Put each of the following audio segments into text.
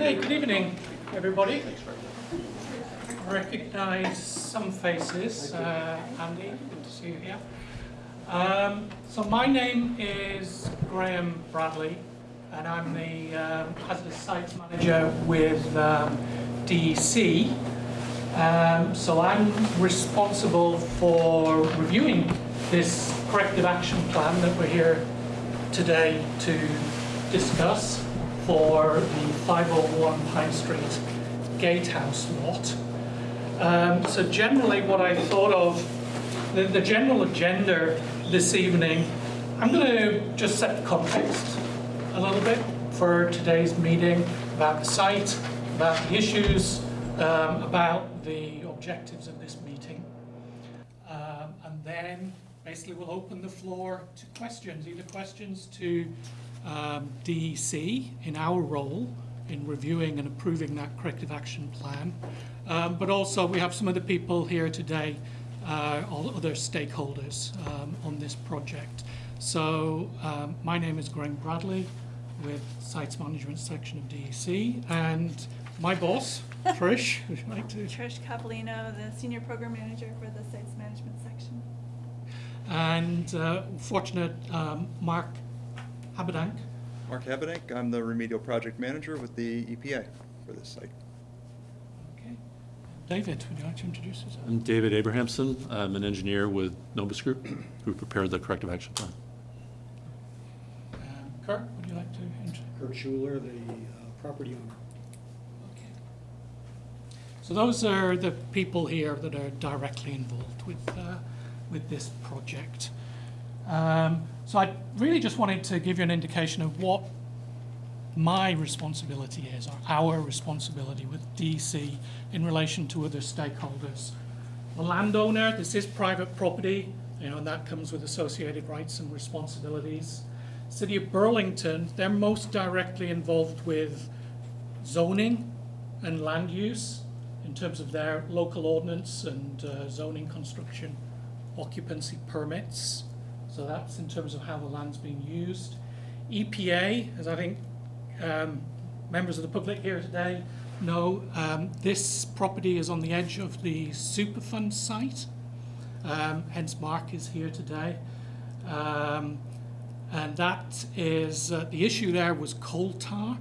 Okay, good evening, everybody. I recognise some faces. Uh, Andy, good to see you here. Um, so my name is Graham Bradley, and I'm the um, hazardous sites manager with um, DEC. Um, so I'm responsible for reviewing this corrective action plan that we're here today to discuss for the 501 Pine Street Gatehouse lot. Um, so generally what I thought of, the, the general agenda this evening, I'm going to just set the context a little bit for today's meeting about the site, about the issues, um, about the objectives of this meeting. Um, and then basically we'll open the floor to questions, either questions to um, DEC in our role in reviewing and approving that corrective action plan. Um, but also we have some other people here today, uh, all other stakeholders um, on this project. So um, my name is Graham Bradley with Sites Management section of DEC and my boss, Trish, would you like to? Trish Capolino, the Senior Program Manager for the Sites Management section. And uh, fortunate um, Mark Habedank. Mark Habedank, I'm the remedial project manager with the EPA for this site. Okay. David, would you like to introduce yourself? I'm David Abrahamson. I'm an engineer with Nobis Group, who prepared the corrective action plan. Um, Kurt, would you like to introduce? Kurt Schuler, the uh, property owner. Okay. So those are the people here that are directly involved with, uh, with this project. Um, so I really just wanted to give you an indication of what my responsibility is, or our responsibility with DEC in relation to other stakeholders. The landowner, this is private property, you know, and that comes with associated rights and responsibilities. City of Burlington, they're most directly involved with zoning and land use in terms of their local ordinance and uh, zoning construction occupancy permits. So that's in terms of how the land's being used. EPA, as I think um, members of the public here today know, um, this property is on the edge of the Superfund site. Um, hence Mark is here today. Um, and that is, uh, the issue there was coal tar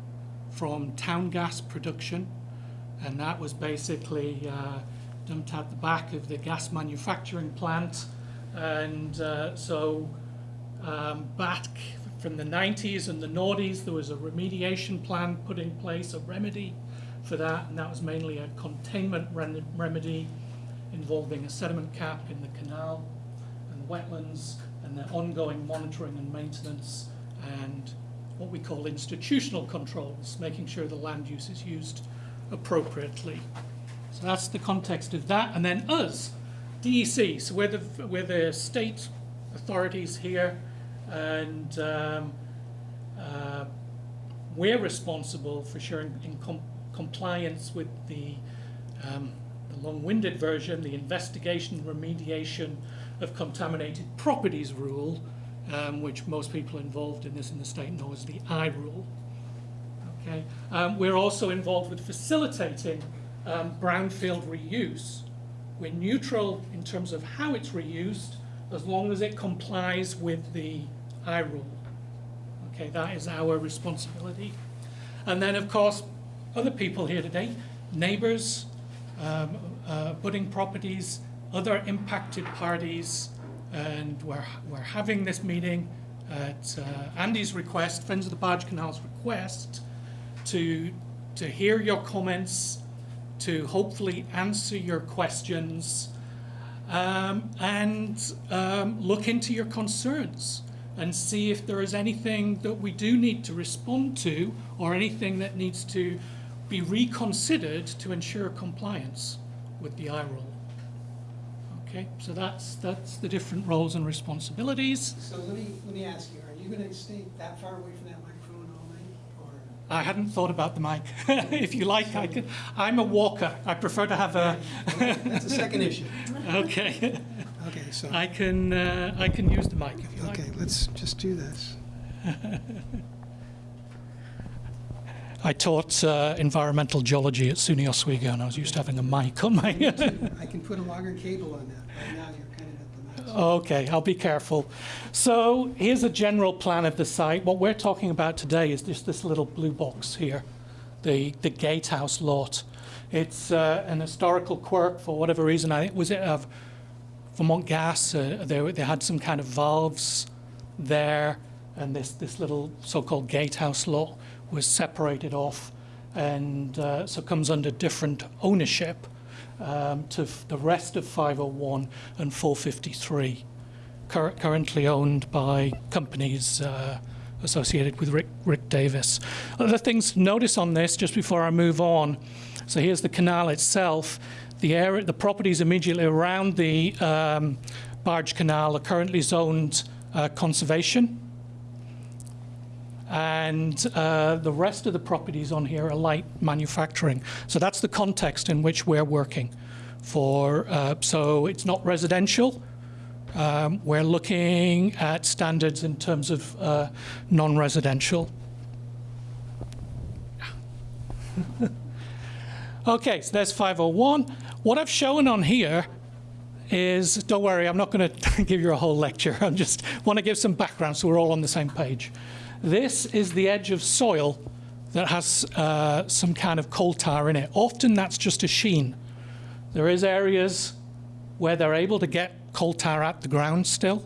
from town gas production. And that was basically uh, dumped at the back of the gas manufacturing plant. And uh, so um, back from the 90s and the noughties, there was a remediation plan put in place, a remedy for that. And that was mainly a containment rem remedy involving a sediment cap in the canal and wetlands and their ongoing monitoring and maintenance and what we call institutional controls, making sure the land use is used appropriately. So that's the context of that. And then us, DEC, so we're the, we're the state authorities here and um, uh, we're responsible for ensuring in com compliance with the, um, the long-winded version, the investigation remediation of contaminated properties rule, um, which most people involved in this in the state know as the I rule. Okay. Um, we're also involved with facilitating um, brownfield reuse. We're neutral in terms of how it's reused, as long as it complies with the I rule. Okay, that is our responsibility. And then, of course, other people here today, neighbors, um, uh, budding properties, other impacted parties, and we're, we're having this meeting at uh, Andy's request, Friends of the Barge Canal's request, to, to hear your comments, to hopefully answer your questions, um, and um, look into your concerns and see if there is anything that we do need to respond to or anything that needs to be reconsidered to ensure compliance with the I rule. Okay, so that's that's the different roles and responsibilities. So let me, let me ask you, are you going to stay that far away from that microphone all night? Or, I hadn't thought about the mic. if you like, I could. I'm a walker. I prefer to have a. That's a second issue. okay. Okay, so, I can uh, I can use the mic if you like. okay, let's just do this. I taught uh, environmental geology at SUNY Oswego, and I was used to having a mic on my. I can put a longer cable on that. Right now, Okay, I'll be careful. So here's a general plan of the site. What we're talking about today is just this little blue box here, the, the gatehouse lot. It's uh, an historical quirk for whatever reason. I think was it of Vermont Gas. Uh, they, they had some kind of valves there, and this, this little so-called gatehouse lot was separated off, and uh, so comes under different ownership um, to the rest of 501 and 453, cur- currently owned by companies uh, associated with Rick, Rick Davis. Other things to notice on this, just before I move on. So here's the canal itself. The area, the properties immediately around the um, barge canal are currently zoned uh, conservation and uh, the rest of the properties on here are light manufacturing. So that's the context in which we're working for. Uh, so it's not residential. Um, we're looking at standards in terms of uh, non-residential. okay, so there's 501. What I've shown on here is, don't worry, I'm not going to give you a whole lecture. I just want to give some background so we're all on the same page. This is the edge of soil that has uh, some kind of coal tar in it. Often that's just a sheen. There is areas where they're able to get coal tar at the ground still,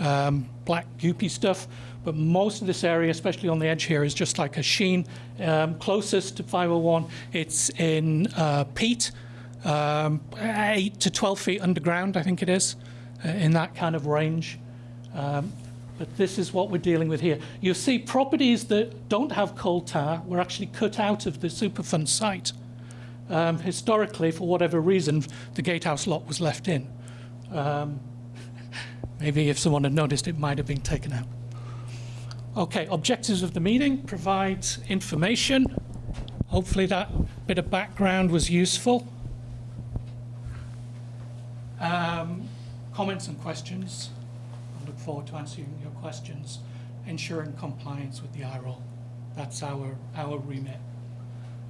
um, black goopy stuff, but most of this area, especially on the edge here, is just like a sheen. Um, closest to 501, it's in uh, peat, um, 8 to 12 feet underground, I think it is, uh, in that kind of range. Um, but this is what we're dealing with here. You'll see properties that don't have coal tar were actually cut out of the Superfund site. Um, historically, for whatever reason, the gatehouse lot was left in. Um, maybe if someone had noticed, it might have been taken out. Okay, objectives of the meeting provide information. Hopefully, that bit of background was useful. Um, comments and questions. I look forward to answering questions. Ensuring compliance with the I rule. That's our, our remit.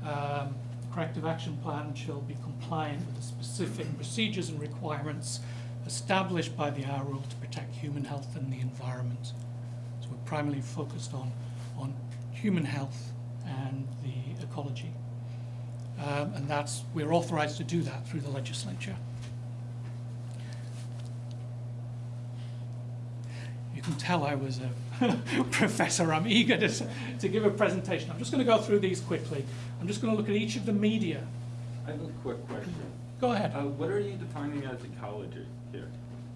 Um, corrective action plan shall be compliant with the specific procedures and requirements established by the I rule to protect human health and the environment. So we're primarily focused on, on human health and the ecology. Um, and that's, we're authorized to do that through the legislature. You can tell I was a professor. I'm eager to, to give a presentation. I'm just going to go through these quickly. I'm just going to look at each of the media. I have a quick question. Go ahead. Uh, what are you defining as ecology here?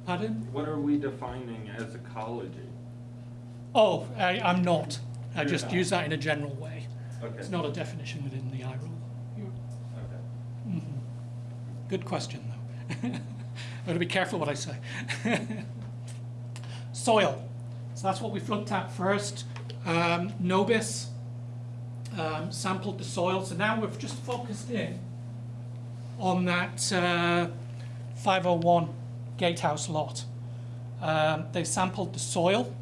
Pardon? What are we defining as ecology? Oh, I, I'm not. I You're just not. use that in a general way. Okay. It's not a definition within the I You- Okay. Good question, though. I've got to be careful what I say. Soil. So that's what we've looked at first. Um, Nobis um, sampled the soil. So now we've just focused in on that uh, 501 gatehouse lot. Um, they sampled the soil,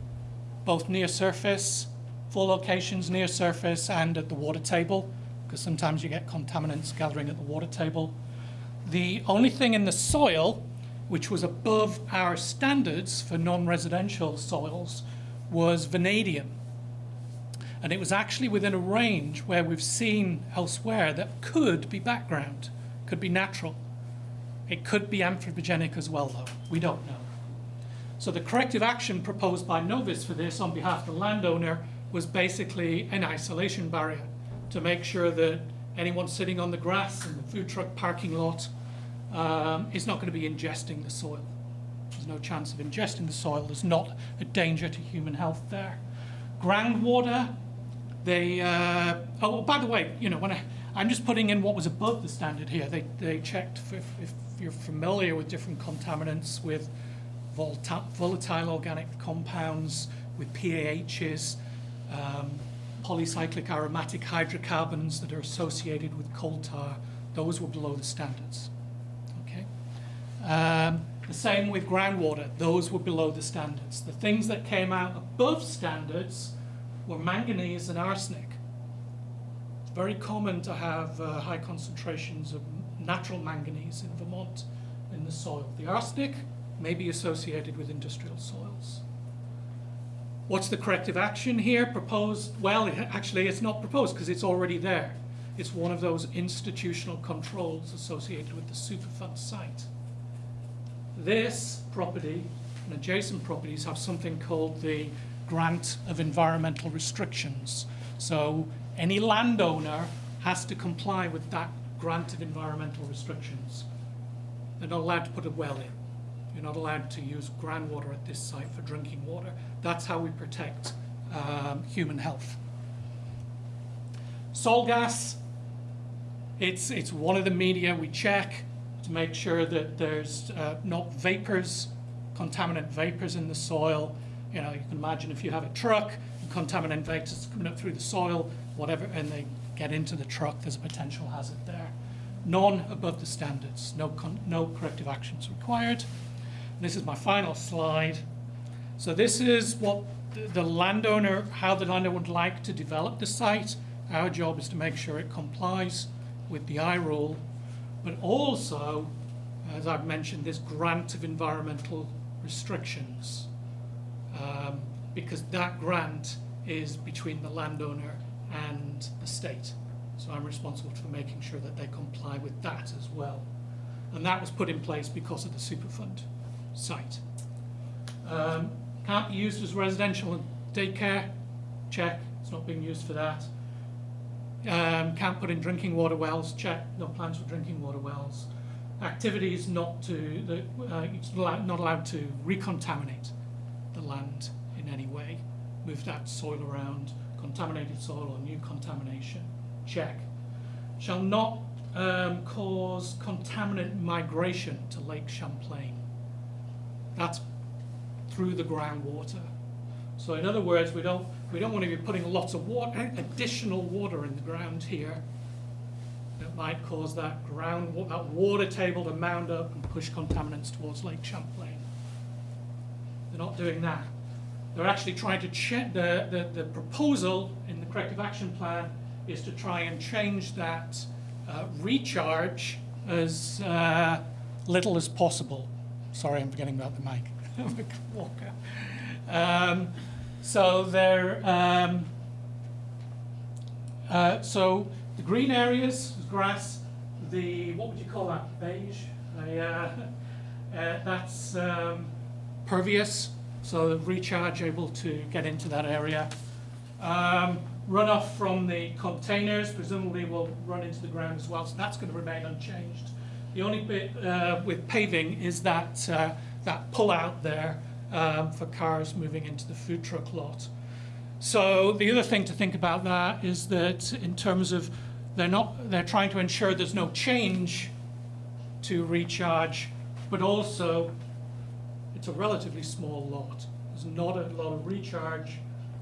both near surface, four locations near surface, and at the water table, because sometimes you get contaminants gathering at the water table. The only thing in the soil which was above our standards for non-residential soils was vanadium. And it was actually within a range where we've seen elsewhere that could be background, could be natural. It could be anthropogenic as well, though. We don't know. So the corrective action proposed by Nobis for this on behalf of the landowner was basically an isolation barrier to make sure that anyone sitting on the grass in the food truck parking lot um, is not going to be ingesting the soil. There's no chance of ingesting the soil. There's not a danger to human health there. Groundwater, they, uh, oh, by the way, you know, when I, I'm just putting in what was above the standard here. They, they checked if, if you're familiar with different contaminants with volta- volatile organic compounds, with PAHs, um, polycyclic aromatic hydrocarbons that are associated with coal tar, those were below the standards. Um, the same with groundwater, those were below the standards. The things that came out above standards were manganese and arsenic. It's very common to have uh, high concentrations of natural manganese in Vermont in the soil. The arsenic may be associated with industrial soils. What's the corrective action here proposed? Well, it, actually, it's not proposed because it's already there. It's one of those institutional controls associated with the Superfund site. This property and adjacent properties have something called the grant of environmental restrictions. So any landowner has to comply with that grant of environmental restrictions. They're not allowed to put a well in. You're not allowed to use groundwater at this site for drinking water. That's how we protect um, human health. Soil gas, it's, it's one of the media we check to make sure that there's uh, not vapors, contaminant vapors in the soil. You know, you can imagine if you have a truck, contaminant vapors coming up through the soil, whatever, and they get into the truck, there's a potential hazard there. None above the standards, no, no corrective actions required. This is my final slide. So this is what the- the landowner, how the landowner would like to develop the site. Our job is to make sure it complies with the I rule, but also, as I've mentioned, this grant of environmental restrictions. Um, because that grant is between the landowner and the state. So I'm responsible for making sure that they comply with that as well. And that was put in place because of the Superfund site. Um, can't be used as residential and daycare, check, it's not being used for that. Um, can't put in drinking water wells, check, no plans for drinking water wells. Activities not to, uh, not allowed to recontaminate the land in any way, move that soil around, contaminated soil or new contamination, check. Shall not um, cause contaminant migration to Lake Champlain. That's through the groundwater. So in other words, we don't, we don't want to be putting lots of water, additional water in the ground here that might cause that ground, that water table to mound up and push contaminants towards Lake Champlain. They're not doing that. They're actually trying to check, the, the, the proposal in the corrective action plan is to try and change that uh, recharge as uh, little as possible. Sorry, I'm forgetting about the mic. Walker. Um, so they're, um, uh, so the green areas, grass, the, what would you call that, beige? Uh, uh, that's um, pervious, so recharge able to get into that area. Um, runoff from the containers presumably will run into the ground as well, so that's going to remain unchanged. The only bit uh, with paving is that, uh, that pull out there um, for cars moving into the food truck lot. So the other thing to think about that is that in terms of they're not they're trying to ensure there's no change to recharge, but also it's a relatively small lot. There's not a lot of recharge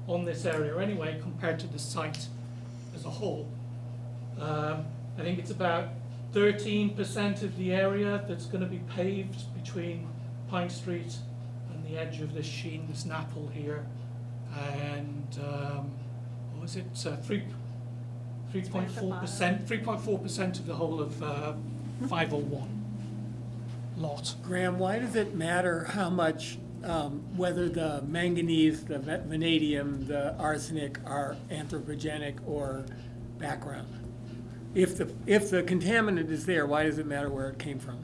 on this area anyway compared to the site as a whole. Um, I think it's about 13% of the area that's going to be paved between Pine Street the edge of this sheen, this NAPL here. And um, what was it? Uh, three, 3.4%, 3.4% of the whole of uh, 501 lot. Graham, why does it matter how much, um, whether the manganese, the vanadium, the arsenic are anthropogenic or background? If the, if the contaminant is there, why does it matter where it came from?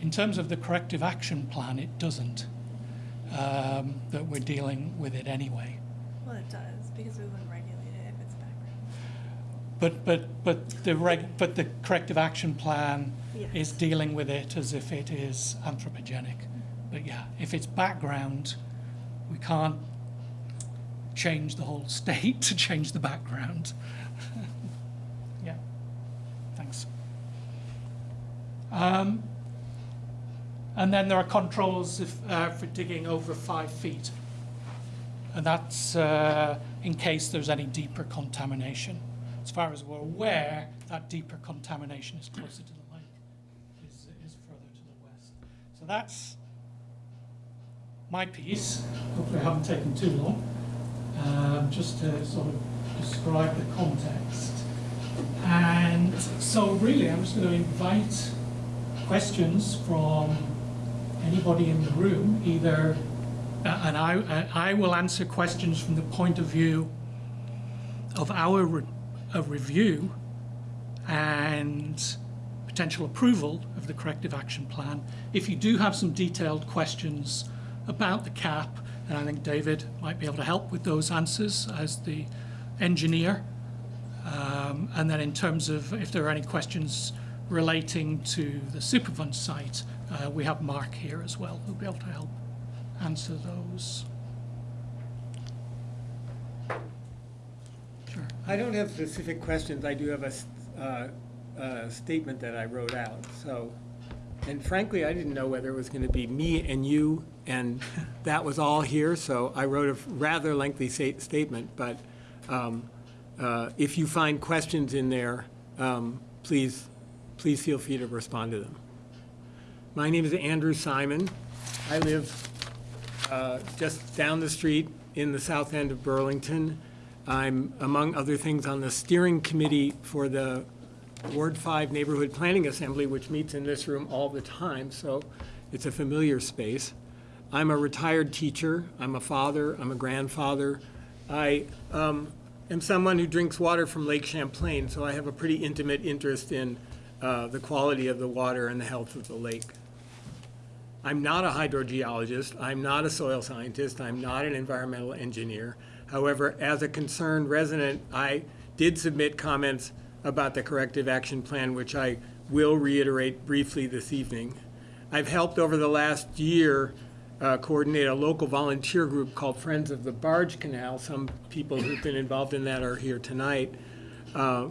In terms of the corrective action plan, it doesn't. Um, that we're dealing with it anyway. Well, it does, because we wouldn't regulate it if it's background. But, but, but the reg, but the corrective action plan is dealing with it as if it is anthropogenic. But yeah, if it's background, we can't change the whole state to change the background. yeah, thanks. Um, and then there are controls if, uh, for digging over five feet. And that's uh, in case there's any deeper contamination. As far as we're aware, that deeper contamination is closer to the lake, is, is further to the west. So that's my piece. Hopefully I haven't taken too long. Um, just to sort of describe the context. And so really, I'm just going to invite questions from anybody in the room, either, uh, and I, I will answer questions from the point of view of our re- review and potential approval of the corrective action plan. If you do have some detailed questions about the cap, and I think David might be able to help with those answers as the engineer. Um, and then in terms of if there are any questions relating to the Superfund site, uh, we have Mark here as well who'll be able to help answer those. Sure. I don't have specific questions, I do have a, uh, a statement that I wrote out, so. And frankly, I didn't know whether it was gonna be me and you, and that was all here, so I wrote a rather lengthy statement, but, um, uh, if you find questions in there, um, please, please feel free to respond to them. My name is Andrew Simon. I live uh, just down the street in the south end of Burlington. I'm, among other things, on the steering committee for the Ward 5 Neighborhood Planning Assembly, which meets in this room all the time, so it's a familiar space. I'm a retired teacher, I'm a father, I'm a grandfather. I um, am someone who drinks water from Lake Champlain, so I have a pretty intimate interest in uh, the quality of the water and the health of the lake. I'm not a hydrogeologist, I'm not a soil scientist, I'm not an environmental engineer. However, as a concerned resident, I did submit comments about the corrective action plan, which I will reiterate briefly this evening. I've helped over the last year uh, coordinate a local volunteer group called Friends of the Barge Canal. Some people who've been involved in that are here tonight. Uh,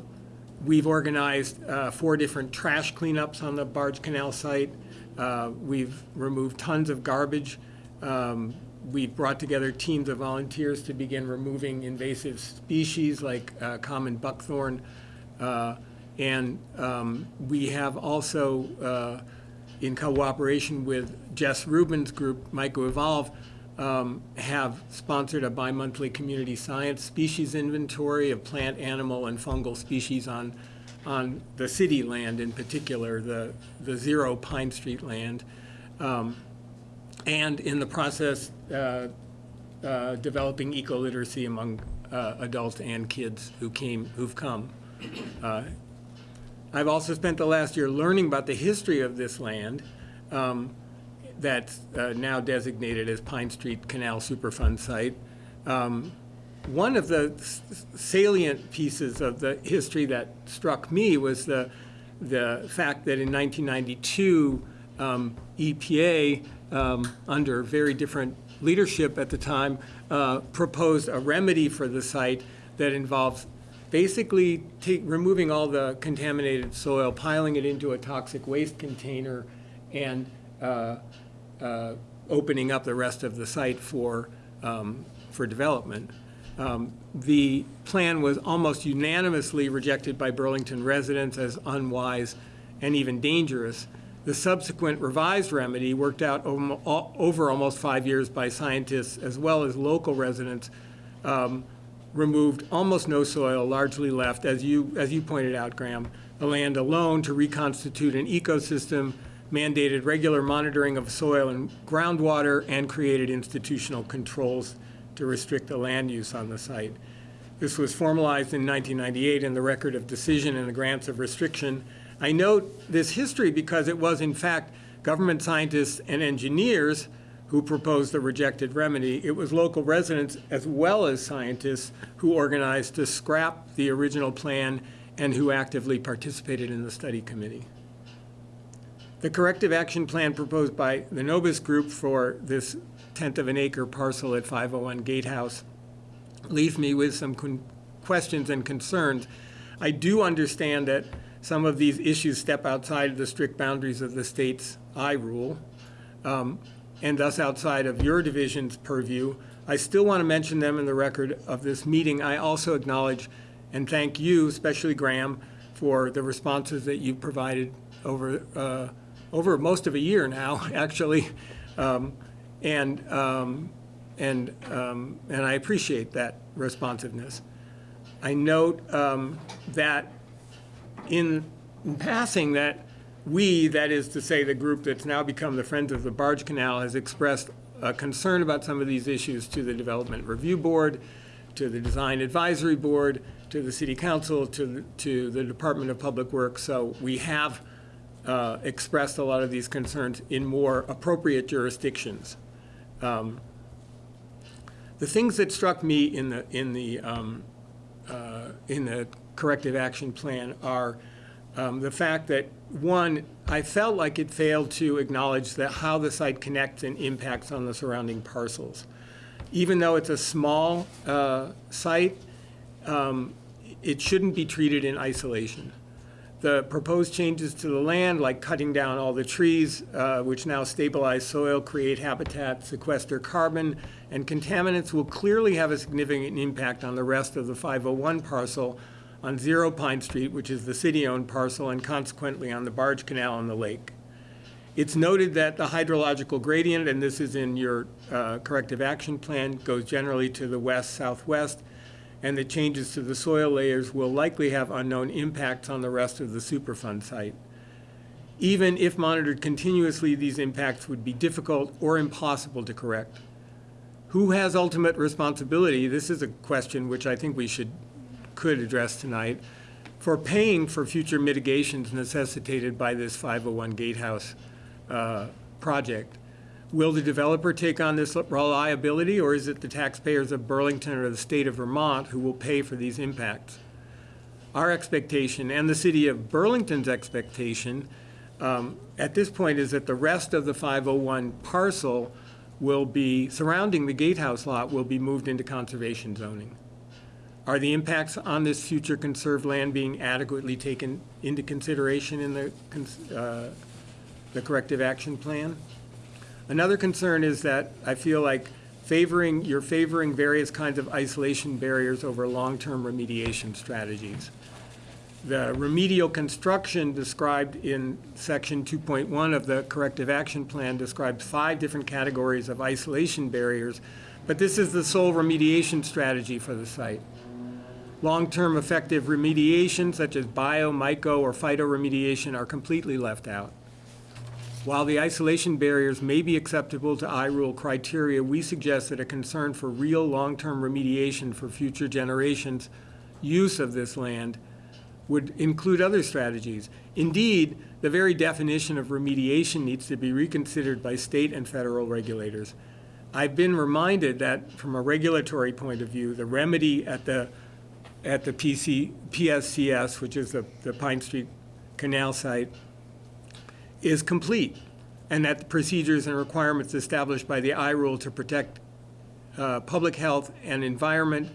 We've organized uh, four different trash cleanups on the Barge Canal site. Uh, We've removed tons of garbage. Um, We've brought together teams of volunteers to begin removing invasive species like uh, common buckthorn. Uh, And um, we have also, uh, in cooperation with Jess Rubin's group, MycoEvolve, um, have sponsored a bi-monthly community science species inventory of plant, animal, and fungal species on, on the city land in particular, the, the Zero Pine Street land. Um, And in the process, uh, uh, developing eco-literacy among uh, adults and kids who came, who've come. Uh, I've also spent the last year learning about the history of this land um, that's uh, now designated as Pine Street Canal Superfund site. Um, One of the salient pieces of the history that struck me was the, the fact that in 1992, um, EPA, um, under very different leadership at the time, uh, proposed a remedy for the site that involves basically removing all the contaminated soil, piling it into a toxic waste container, and uh, uh, opening up the rest of the site for, um, for development. Um, The plan was almost unanimously rejected by Burlington residents as unwise and even dangerous. The subsequent revised remedy, worked out over almost five years by scientists as well as local residents, um, removed almost no soil, largely left, as you, as you pointed out, Graham, the land alone to reconstitute an ecosystem, mandated regular monitoring of soil and groundwater, and created institutional controls to restrict the land use on the site. This was formalized in 1998 in the Record of Decision and the Grants of Restriction. I note this history because it was, in fact, government scientists and engineers who proposed the rejected remedy. It was local residents as well as scientists who organized to scrap the original plan and who actively participated in the study committee. The corrective action plan proposed by the Nobis Group for this tenth of an acre parcel at 501 Gatehouse leaves me with some questions and concerns. I do understand that some of these issues step outside of the strict boundaries of the state's I rule, um, and thus outside of your division's purview. I still want to mention them in the record of this meeting. I also acknowledge and thank you, especially Graham, for the responses that you've provided over, uh, over most of a year now, actually. Um, And, um, and, um, and I appreciate that responsiveness. I note um, that in passing that we, that is to say, the group that's now become the Friends of the Barge Canal, has expressed a concern about some of these issues to the Development Review Board, to the Design Advisory Board, to the City Council, to, the- to the Department of Public Works. So we have uh, expressed a lot of these concerns in more appropriate jurisdictions. Um, The things that struck me in the, in the, um, uh, in the corrective action plan are um, the fact that, one, I felt like it failed to acknowledge that how the site connects and impacts on the surrounding parcels. Even though it's a small uh, site, um, it shouldn't be treated in isolation. The proposed changes to the land, like cutting down all the trees, uh, which now stabilize soil, create habitat, sequester carbon, and contaminants will clearly have a significant impact on the rest of the 501 parcel on Zero Pine Street, which is the city-owned parcel, and consequently on the barge canal and the lake. It's noted that the hydrological gradient, and this is in your uh, corrective action plan, goes generally to the west-southwest, and the changes to the soil layers will likely have unknown impacts on the rest of the Superfund site. Even if monitored continuously, these impacts would be difficult or impossible to correct. Who has ultimate responsibility? This is a question which I think we should, could address tonight, for paying for future mitigations necessitated by this 501 Gatehouse uh, project. Will the developer take on this liability, or is it the taxpayers of Burlington or the state of Vermont who will pay for these impacts? Our expectation, and the city of Burlington's expectation, um, at this point is that the rest of the 501 parcel will be, surrounding the gatehouse lot, will be moved into conservation zoning. Are the impacts on this future conserved land being adequately taken into consideration in the, uh, the corrective action plan? Another concern is that I feel like favoring, you're favoring various kinds of isolation barriers over long-term remediation strategies. The remedial construction described in section 2.1 of the corrective action plan describes five different categories of isolation barriers, but this is the sole remediation strategy for the site. Long-term effective remediation such as bio, myco, or phytoremediation are completely left out. While the isolation barriers may be acceptable to I-rule criteria, we suggest that a concern for real long-term remediation for future generations' use of this land would include other strategies. Indeed, the very definition of remediation needs to be reconsidered by state and federal regulators. I've been reminded that from a regulatory point of view, the remedy at the, at the PC, PSCS, which is the, the Pine Street Canal site, is complete, and that the procedures and requirements established by the I-rule to protect uh, public health and environment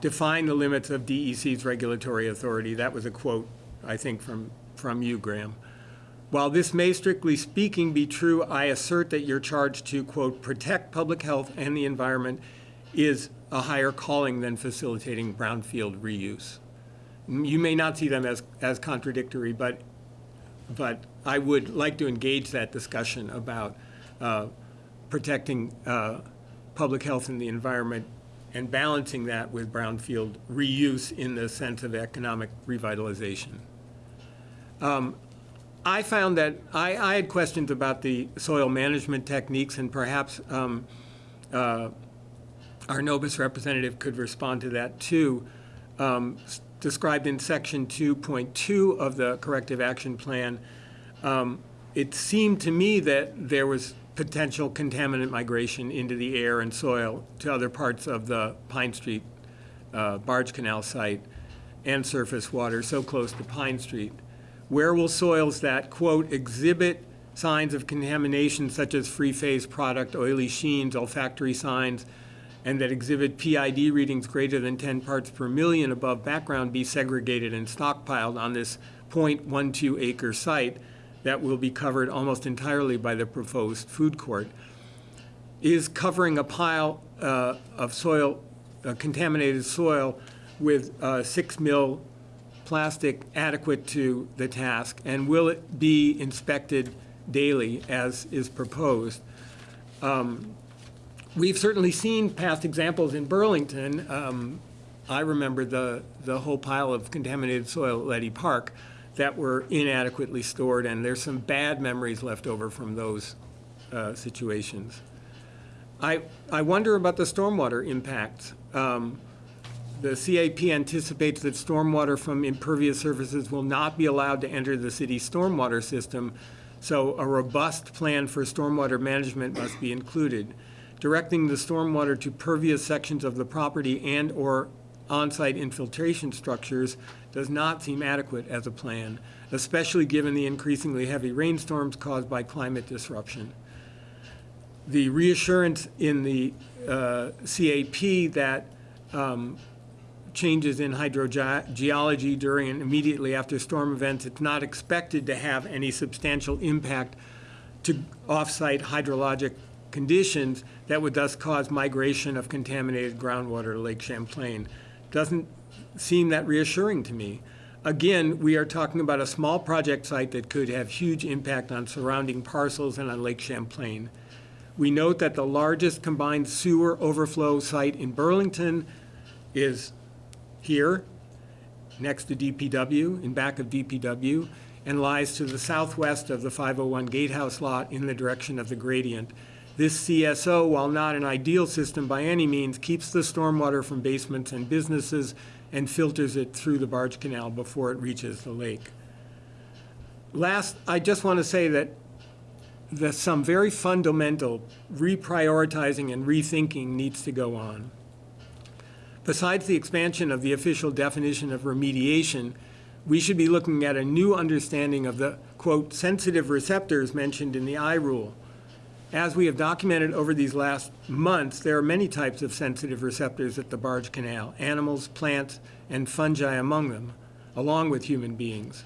define the limits of DEC's regulatory authority. That was a quote, I think, from, from you, Graham. While this may strictly speaking be true, I assert that your charge to, quote, protect public health and the environment is a higher calling than facilitating brownfield reuse. You may not see them as, as contradictory, but but I would like to engage that discussion about uh, protecting uh, public health and the environment and balancing that with brownfield reuse in the sense of economic revitalization. Um, I found that, I, I had questions about the soil management techniques and perhaps um, uh, our Nobis representative could respond to that too. Um, Described in section 2.2 of the corrective action plan, um, it seemed to me that there was potential contaminant migration into the air and soil to other parts of the Pine Street uh, barge canal site and surface water so close to Pine Street. Where will soils that, quote, exhibit signs of contamination such as free-phase product, oily sheens, olfactory signs, and that exhibit PID readings greater than 10 parts per million above background be segregated and stockpiled on this .12 acre site that will be covered almost entirely by the proposed food court. Is covering a pile uh, of soil, uh, contaminated soil with uh, six mil plastic adequate to the task? And will it be inspected daily as is proposed? We've certainly seen past examples in Burlington, um, I remember the, the whole pile of contaminated soil at Leddy Park that were inadequately stored, and there's some bad memories left over from those uh, situations. I, I wonder about the stormwater impact. Um, The CAP anticipates that stormwater from impervious surfaces will not be allowed to enter the city's stormwater system, so a robust plan for stormwater management must be included. Directing the stormwater to pervious sections of the property and/or on-site infiltration structures does not seem adequate as a plan, especially given the increasingly heavy rainstorms caused by climate disruption. The reassurance in the uh, CAP that um, changes in hydrogeology during and immediately after storm events, it's not expected to have any substantial impact to off-site hydrologic conditions that would thus cause migration of contaminated groundwater to Lake Champlain. Doesn't seem that reassuring to me. Again, we are talking about a small project site that could have huge impact on surrounding parcels and on Lake Champlain. We note that the largest combined sewer overflow site in Burlington is here, next to DPW, in back of DPW, and lies to the southwest of the 501 Gatehouse lot in the direction of the gradient. This CSO, while not an ideal system by any means, keeps the stormwater from basements and businesses and filters it through the barge canal before it reaches the lake. Last, I just want to say that that some very fundamental reprioritizing and rethinking needs to go on. Besides the expansion of the official definition of remediation, we should be looking at a new understanding of the, quote, sensitive receptors mentioned in the I rule. As we have documented over these last months, there are many types of sensitive receptors at the Barge Canal, animals, plants, and fungi among them, along with human beings.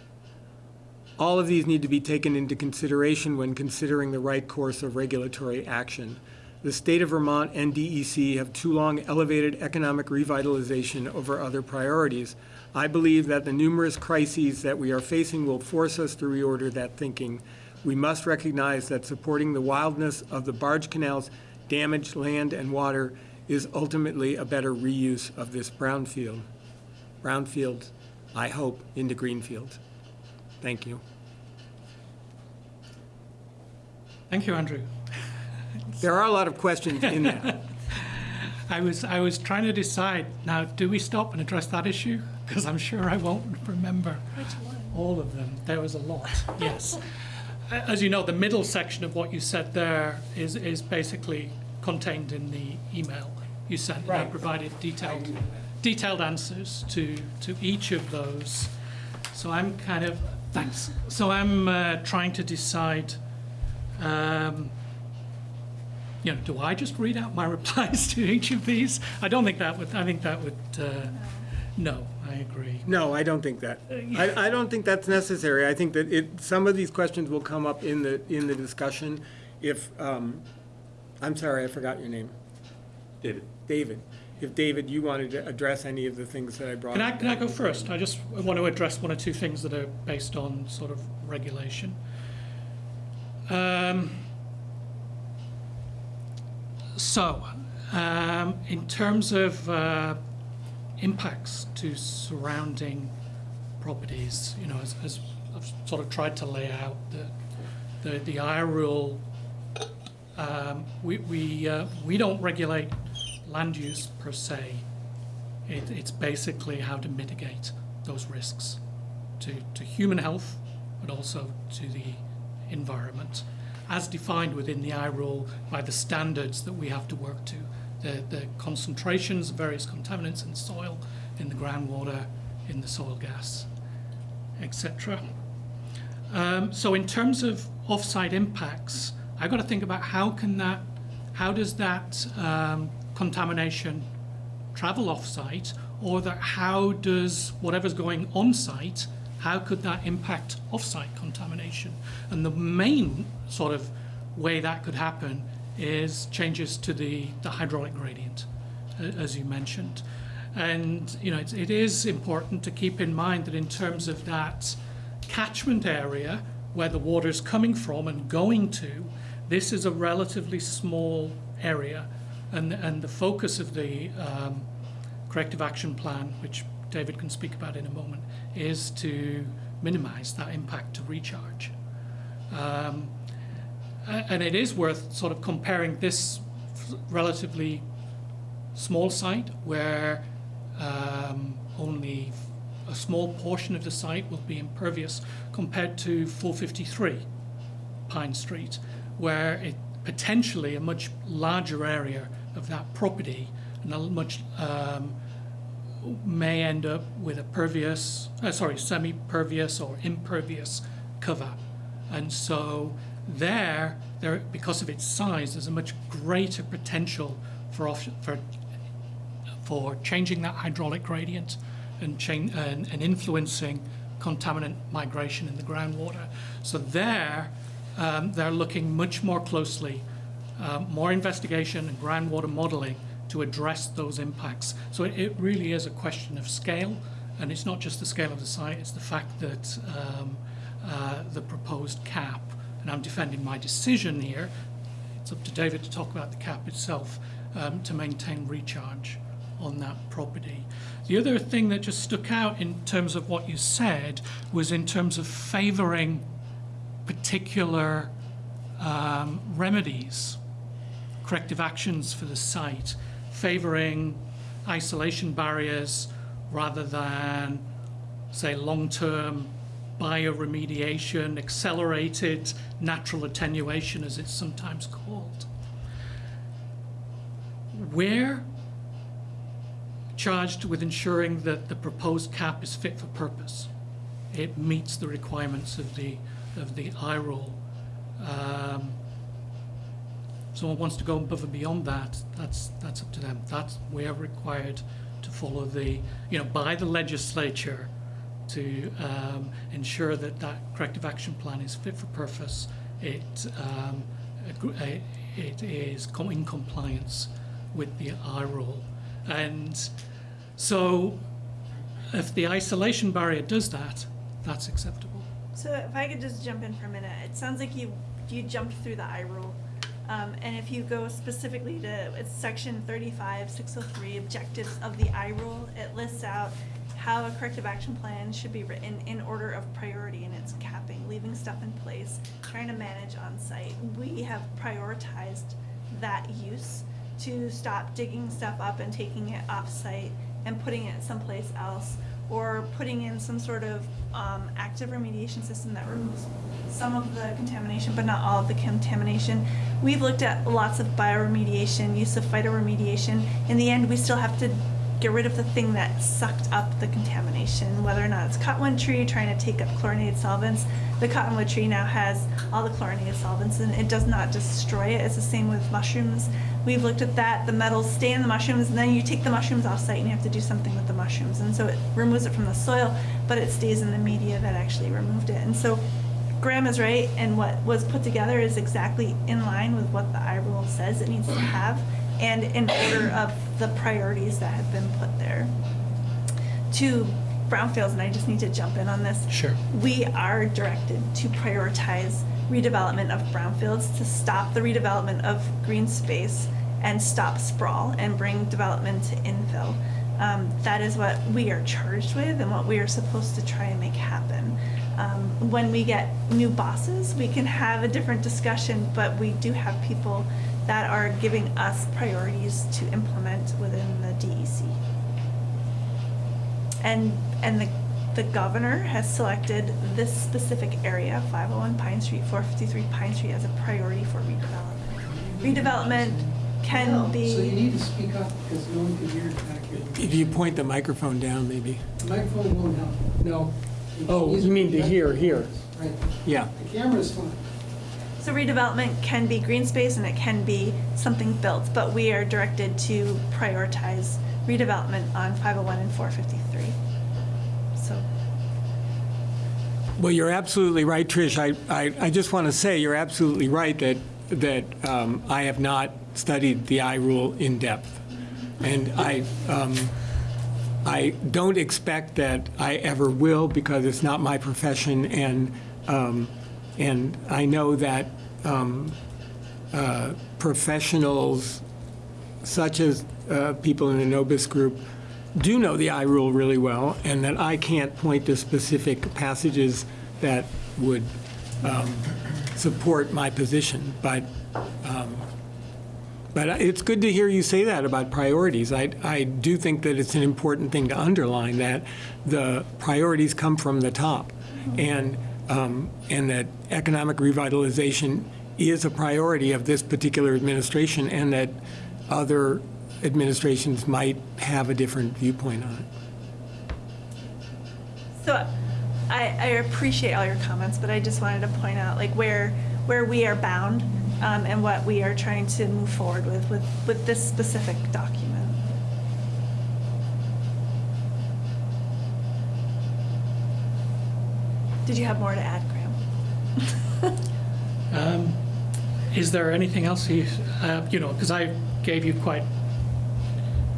All of these need to be taken into consideration when considering the right course of regulatory action. The state of Vermont and DEC have too long elevated economic revitalization over other priorities. I believe that the numerous crises that we are facing will force us to reorder that thinking. We must recognize that supporting the wildness of the barge canal's damaged land and water is ultimately a better reuse of this brownfield. Brownfield, I hope, into greenfield. Thank you. Thank you, Andrew. There are a lot of questions in that. I was, I was trying to decide, now, do we stop and address that issue? Because I'm sure I won't remember all of them. There was a lot, yes. As you know, the middle section of what you said there is, is basically contained in the email you sent. and I provided detailed, detailed answers to, to each of those. So I'm kind of, thanks. So I'm uh, trying to decide, um, you know, do I just read out my replies to each of these? I don't think that would, I think that would, uh, no, I agree. No, I don't think that. I, I don't think that's necessary. I think that it, some of these questions will come up in the, in the discussion if, um, I'm sorry, I forgot your name. David? David. If, David, you wanted to address any of the things that I brought Can I, up. can I go first? I just want to address one or two things that are based on sort of regulation. Um, so, um, in terms of uh, impacts to surrounding properties, you know, as, as I've sort of tried to lay out, the, the, the I rule, um, we, we, uh, we don't regulate land use per se. It, it's basically how to mitigate those risks to, to human health, but also to the environment, as defined within the I rule by the standards that we have to work to, the, the concentrations of various contaminants in soil, in the groundwater, in the soil gas, etc. Um, so in terms of off-site impacts, I've got to think about how can that, how does that um, contamination travel off-site, or that how does whatever's going on-site, how could that impact off-site contamination? And the main sort of way that could happen is changes to the, the hydraulic gradient, as you mentioned. And, you know, it, it is important to keep in mind that in terms of that catchment area where the water is coming from and going to, this is a relatively small area. And, and the focus of the um, corrective action plan, which David can speak about in a moment, is to minimize that impact to recharge. Um, and it is worth sort of comparing this relatively small site where um, only a small portion of the site will be impervious compared to 453 Pine Street, where it potentially a much larger area of that property and a much um, may end up with a pervious, uh, sorry, semi-pervious or impervious cover. And so there, there, because of its size, there's a much greater potential for, off, for, for changing that hydraulic gradient and, and, and influencing contaminant migration in the groundwater. So there, um, they're looking much more closely, um, more investigation and groundwater modeling to address those impacts. So it, it really is a question of scale, and it's not just the scale of the site, it's the fact that um, uh, the proposed cap, and I'm defending my decision here, it's up to David to talk about the cap itself, um, to maintain recharge on that property. The other thing that just stuck out in terms of what you said was in terms of favouring particular um, remedies, corrective actions for the site, favouring isolation barriers rather than, say, long-term bioremediation, accelerated natural attenuation, as it's sometimes called. We're charged with ensuring that the proposed cap is fit for purpose. It meets the requirements of the, of the I rule. Um, someone wants to go above and beyond that, that's, that's up to them. That's, we are required to follow the, you know, by the legislature to um, ensure that that corrective action plan is fit for purpose. It, um, it is in compliance with the I rule. And so if the isolation barrier does that, that's acceptable. So if I could just jump in for a minute, it sounds like you, you jumped through the I rule. Um, and if you go specifically to, it's section thirty-five, six oh three, objectives of the I rule, it lists out how a corrective action plan should be written in order of priority and its capping, leaving stuff in place, trying to manage on site. We have prioritized that use to stop digging stuff up and taking it off-site and putting it someplace else, or putting in some sort of um, active remediation system that removes some of the contamination, but not all of the contamination. We've looked at lots of bioremediation, use of phytoremediation. In the end, we still have to get rid of the thing that sucked up the contamination, whether or not it's cottonwood tree trying to take up chlorinated solvents. The cottonwood tree now has all the chlorinated solvents and it does not destroy it. It's the same with mushrooms. We've looked at that. The metals stay in the mushrooms and then you take the mushrooms off site and you have to do something with the mushrooms. And so it removes it from the soil, but it stays in the media that actually removed it. And so Graham is right, and what was put together is exactly in line with what the I rule says it needs to have, and in order of the priorities that have been put there. To brownfields, and I just need to jump in on this. Sure. We are directed to prioritize redevelopment of brownfields, to stop the redevelopment of green space, and stop sprawl, and bring development to infill. Um, that is what we are charged with and what we are supposed to try and make happen. Um, when we get new bosses, we can have a different discussion, but we do have people that are giving us priorities to implement within the DEC. And, and the, the governor has selected this specific area, 501 Pine Street, 453 Pine Street, as a priority for redevelopment. Redevelopment can No, So you need to speak up because no one can hear you back here. If you point the microphone down, maybe. The microphone won't help. No. Oh, These you mean to hear, here. Right. Yeah. The camera's fine. so redevelopment can be green space and it can be something built, but we are directed to prioritize redevelopment on 501 and 453. So, Well, you're absolutely right, Trish. I, I, I just want to say, you're absolutely right that, that um, I have not studied the I rule in depth. And I, um, I don't expect that I ever will because it's not my profession and, um, and I know that um, uh, professionals such as uh, people in the Nobis group do know the I rule really well, and that I can't point to specific passages that would um, support my position, but, um, but it's good to hear you say that about priorities. I, I do think that it's an important thing to underline, that the priorities come from the top, and, um, and that economic revitalization is a priority of this particular administration, and that other administrations might have a different viewpoint on it. So I, I appreciate all your comments, but I just wanted to point out like where, where we are bound um, and what we are trying to move forward with, with, with this specific document. Did you have more to add, Graham? Um, Is there anything else you, uh, you know, because I gave you quite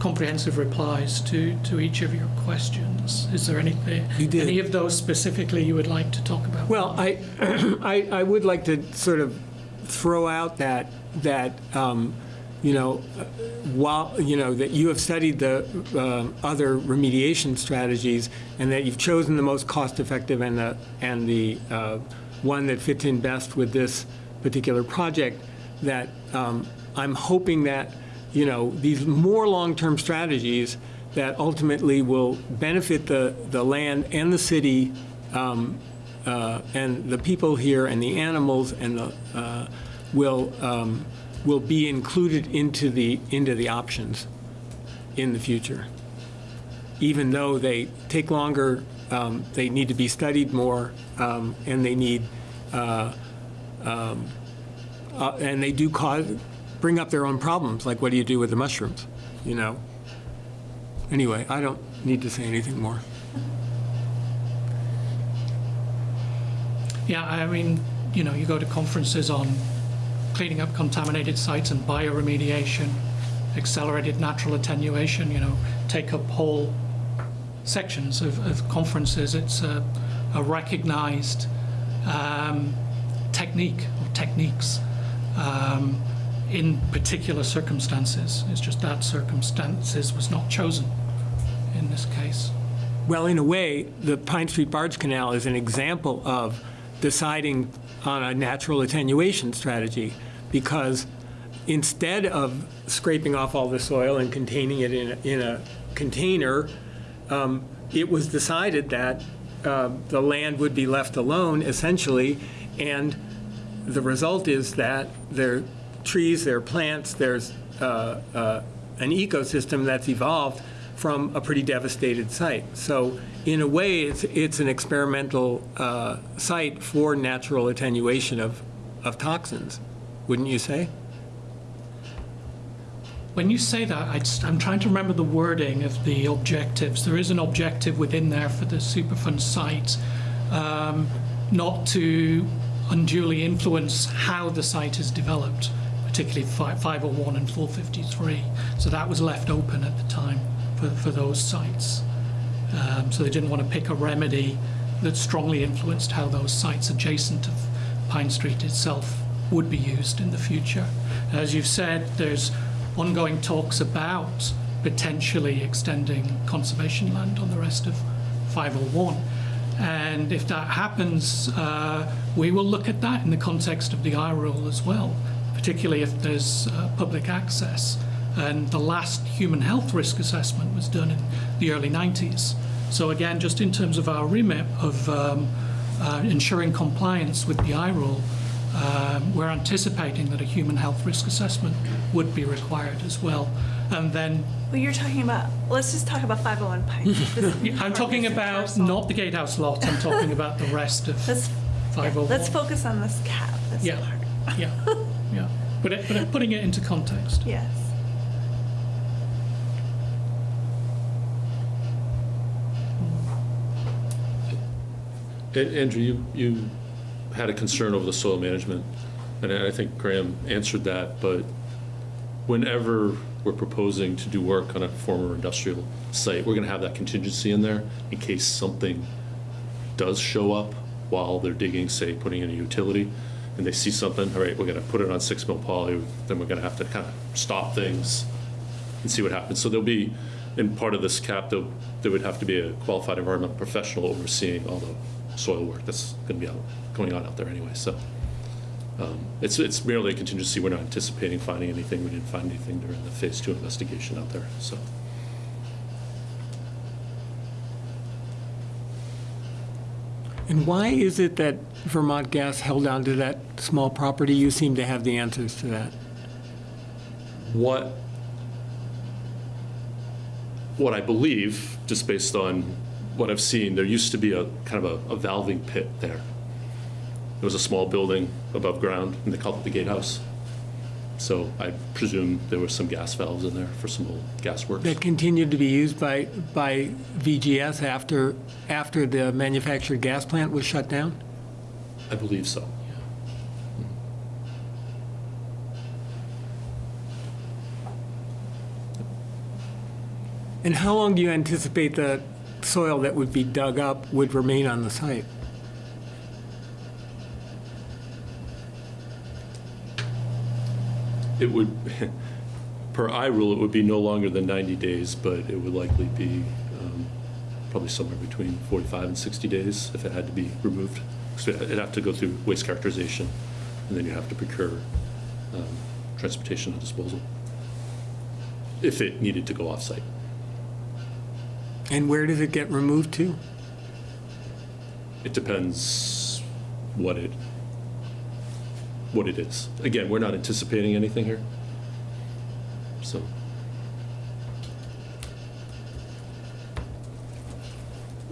comprehensive replies to, to each of your questions. Is there anything, You did. any of those specifically you would like to talk about? Well, I, I, I would like to sort of throw out that, that, um, you know, while, you know, that you have studied the um, other remediation strategies and that you've chosen the most cost-effective and the, and the uh, one that fits in best with this particular project, that um, I'm hoping that, you know, these more long-term strategies that ultimately will benefit the, the land and the city um, uh, and the people here and the animals and the, uh, will, um, will be included into the, into the options in the future. Even though they take longer, um, they need to be studied more, um, and they need, uh, um, uh, and they do cause, bring up their own problems, like what do you do with the mushrooms, you know? Anyway, I don't need to say anything more. Yeah, I mean, you know, you go to conferences on cleaning up contaminated sites and bioremediation, accelerated natural attenuation, you know, take up whole sections of, of conferences. It's a, a recognized um, technique or techniques um, in particular circumstances. It's just that circumstances was not chosen in this case. Well, in a way, the Pine Street Barge Canal is an example of deciding on a natural attenuation strategy because instead of scraping off all the soil and containing it in, a- in a container, um, it was decided that uh, the land would be left alone essentially, and the result is that there are trees, there are plants, there's uh, uh, an ecosystem that's evolved from a pretty devastated site. So in a way, it's, it's an experimental uh, site for natural attenuation of, of toxins, wouldn't you say? When you say that, I I'm trying to remember the wording of the objectives. There is an objective within there for the Superfund site, um, not to unduly influence how the site is developed, particularly 501 and 453. So that was left open at the time for, for those sites. Um, so they didn't want to pick a remedy that strongly influenced how those sites adjacent to Pine Street itself would be used in the future. As you've said, there's ongoing talks about potentially extending conservation land on the rest of 501. And if that happens, uh, we will look at that in the context of the I rule as well, particularly if there's uh, public access. And the last human health risk assessment was done in the early 90s. So again, just in terms of our remit of um, uh, ensuring compliance with the I rule, um, we're anticipating that a human health risk assessment would be required as well. And then Well, you're talking about, let's just talk about 501 Pine. This- I'm talking about not the gatehouse lot, I'm talking about the rest of Let's, yeah, 501. let's focus on this cap, this Yeah, part. yeah, yeah. But, it, but it- putting it into context. Yes. Andrew, you, you had a concern over the soil management, and I think Graham answered that, but whenever we're proposing to do work on a former industrial site, we're gonna have that contingency in there in case something does show up while they're digging, say, putting in a utility, and they see something, all right, we're gonna put it on six mil poly, then we're gonna have to kind of stop things and see what happens. So there'll be in part of this cap, though, there would have to be a qualified environmental professional overseeing all the soil work that's going to be out, going on out there anyway, so. um, It's, it's merely a contingency, we're not anticipating finding anything, we didn't find anything during the phase two investigation out there, so. And why is it that Vermont Gas held on to that small property? You seem to have the answers to that. What, what I believe, just based on what I've seen, there used to be a kind of a, a valving pit there. It was a small building above ground, and they called it the gatehouse. So I presume there were some gas valves in there for some old gas works. That continued to be used by, by VGS after, after the manufactured gas plant was shut down? I believe so. And how long do you anticipate the soil that would be dug up would remain on the site? It would, per I rule, it would be no longer than 90 days, but it would likely be um, probably somewhere between 45 and 60 days if it had to be removed. So it'd have to go through waste characterization, and then you have to procure um, transportation and disposal if it needed to go off-site. And where does it get removed to? It depends what it, what it is. Again, we're not anticipating anything here. So,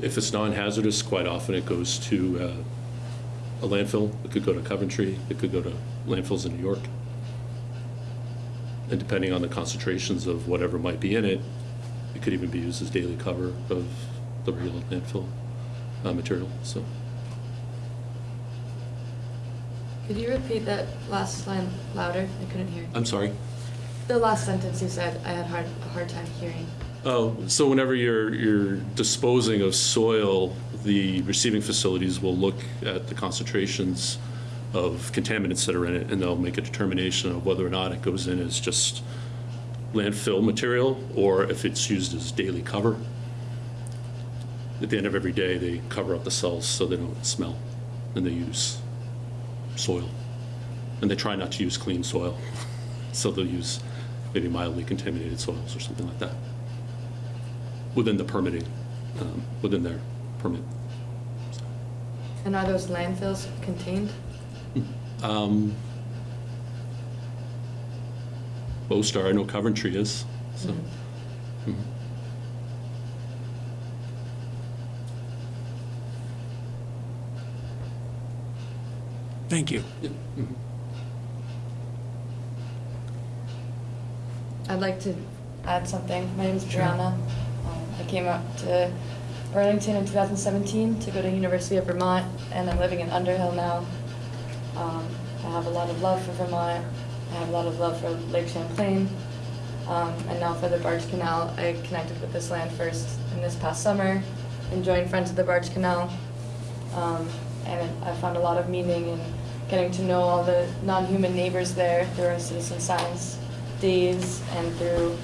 if it's non-hazardous, quite often it goes to uh, a landfill. It could go to Coventry, it could go to landfills in New York. And depending on the concentrations of whatever might be in it, it could even be used as daily cover of the regular landfill uh, material, so. Could you repeat that last line louder? I couldn't hear. I'm sorry? The last sentence you said, I had hard, a hard time hearing. Oh, so whenever you're, you're disposing of soil, the receiving facilities will look at the concentrations of contaminants that are in it, and they'll make a determination of whether or not it goes in as just landfill material, or if it's used as daily cover. At the end of every day, they cover up the cells so they don't smell, and they use soil. And they try not to use clean soil, so they'll use maybe mildly contaminated soils or something like that within the permitting, um, within their permit. And are those landfills contained? Um, Most are, I know Coventry is, so. mhm. Thank you. I'd like to add something. My name is Brianna. Um, I came up to Burlington in 2017 to go to University of Vermont, and I'm living in Underhill now. Um, I have a lot of love for Vermont. I have a lot of love for Lake Champlain. Um, and now for the Barge Canal, I connected with this land first in this past summer and joined Friends of the Barge Canal. Um, and I found a lot of meaning in getting to know all the non-human neighbors there through our citizen science days and through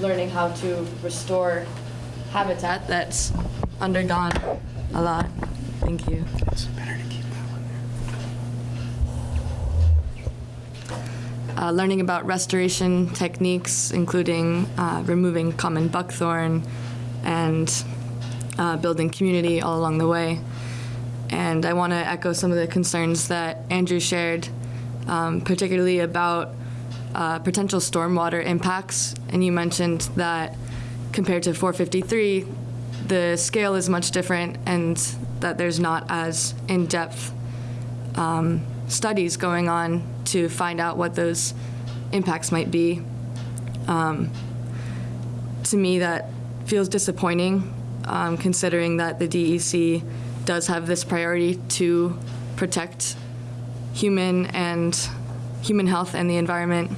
learning how to restore habitat that's undergone a lot. Thank you. Uh, learning about restoration techniques, including uh, removing common buckthorn and uh, building community all along the way. And I want to echo some of the concerns that Andrew shared, um, particularly about uh, potential stormwater impacts. And you mentioned that compared to 453, the scale is much different and that there's not as in-depth um, studies going on to find out what those impacts might be. Um, to me, that feels disappointing, um, considering that the DEC does have this priority to protect human and human health and the environment.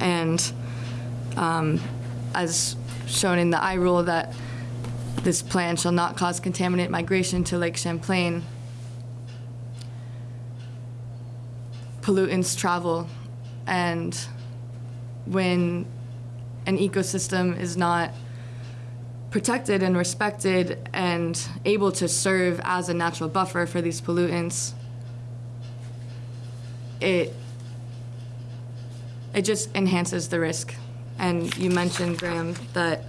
And um, as shown in the I rule that this plan shall not cause contaminant migration to Lake Champlain, pollutants travel. And when an ecosystem is not protected and respected and able to serve as a natural buffer for these pollutants, it it just enhances the risk. And you mentioned, Graham, that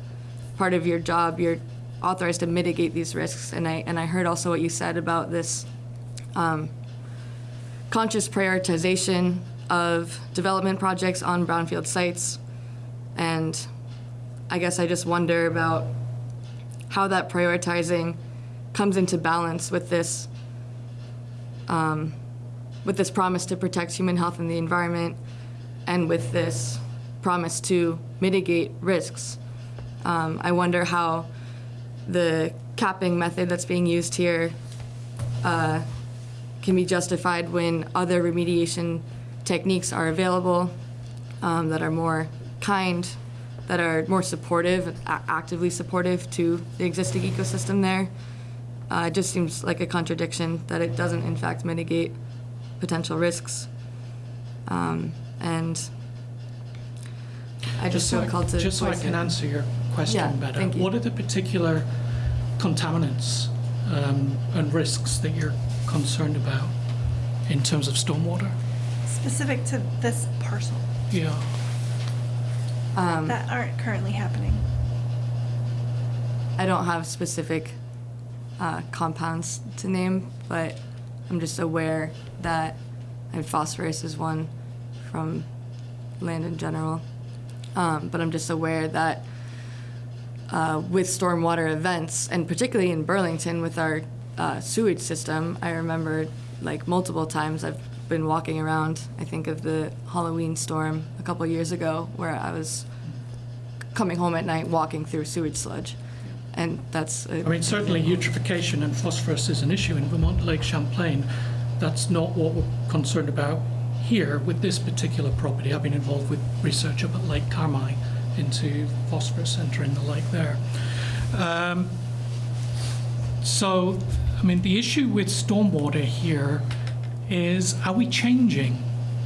part of your job, you're authorized to mitigate these risks. And I, and I heard also what you said about this um, conscious prioritization of development projects on brownfield sites. And I guess I just wonder about how that prioritizing comes into balance with this, um, with this promise to protect human health and the environment and with this promise to mitigate risks. Um, I wonder how the capping method that's being used here uh, can be justified when other remediation techniques are available um, that are more kind, that are more supportive, actively supportive to the existing ecosystem there. Uh, it just seems like a contradiction that it doesn't in fact mitigate potential risks. Um, and I just so feel called to Just so I can it. answer your Yeah, question better, thank you. what are the particular contaminants um, and risks that you're concerned about in terms of stormwater? Specific to this parcel Yeah. Um, that aren't currently happening. I don't have specific uh, compounds to name, but I'm just aware that and phosphorus is one from land in general. Um, but I'm just aware that uh, with stormwater events, and particularly in Burlington with our uh, sewage system, I remember like multiple times I've been walking around. I think of the Halloween storm a couple years ago where I was coming home at night walking through sewage sludge. And that's, I mean, certainly eutrophication and phosphorus is an issue in Vermont Lake Champlain. That's not what we're concerned about here with this particular property. I've been involved with research up at Lake Carmi into phosphorus entering the lake there. Um, so, mean, the issue with stormwater here is are we changing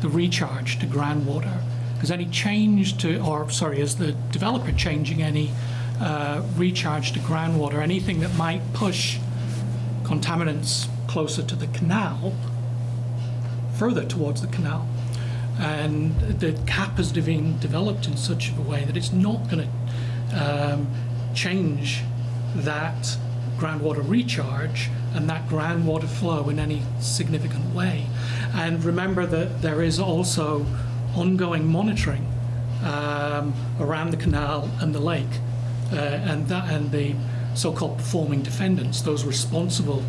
the recharge to groundwater? Is any change to, or sorry, is the developer changing any uh, recharge to groundwater? Anything that might push contaminants closer to the canal, further towards the canal? And the cap has been developed in such a way that it's not going to um, change that groundwater recharge and that groundwater flow in any significant way. And remember that there is also ongoing monitoring um, around the canal and the lake, uh, and that and the so-called performing defendants, those responsible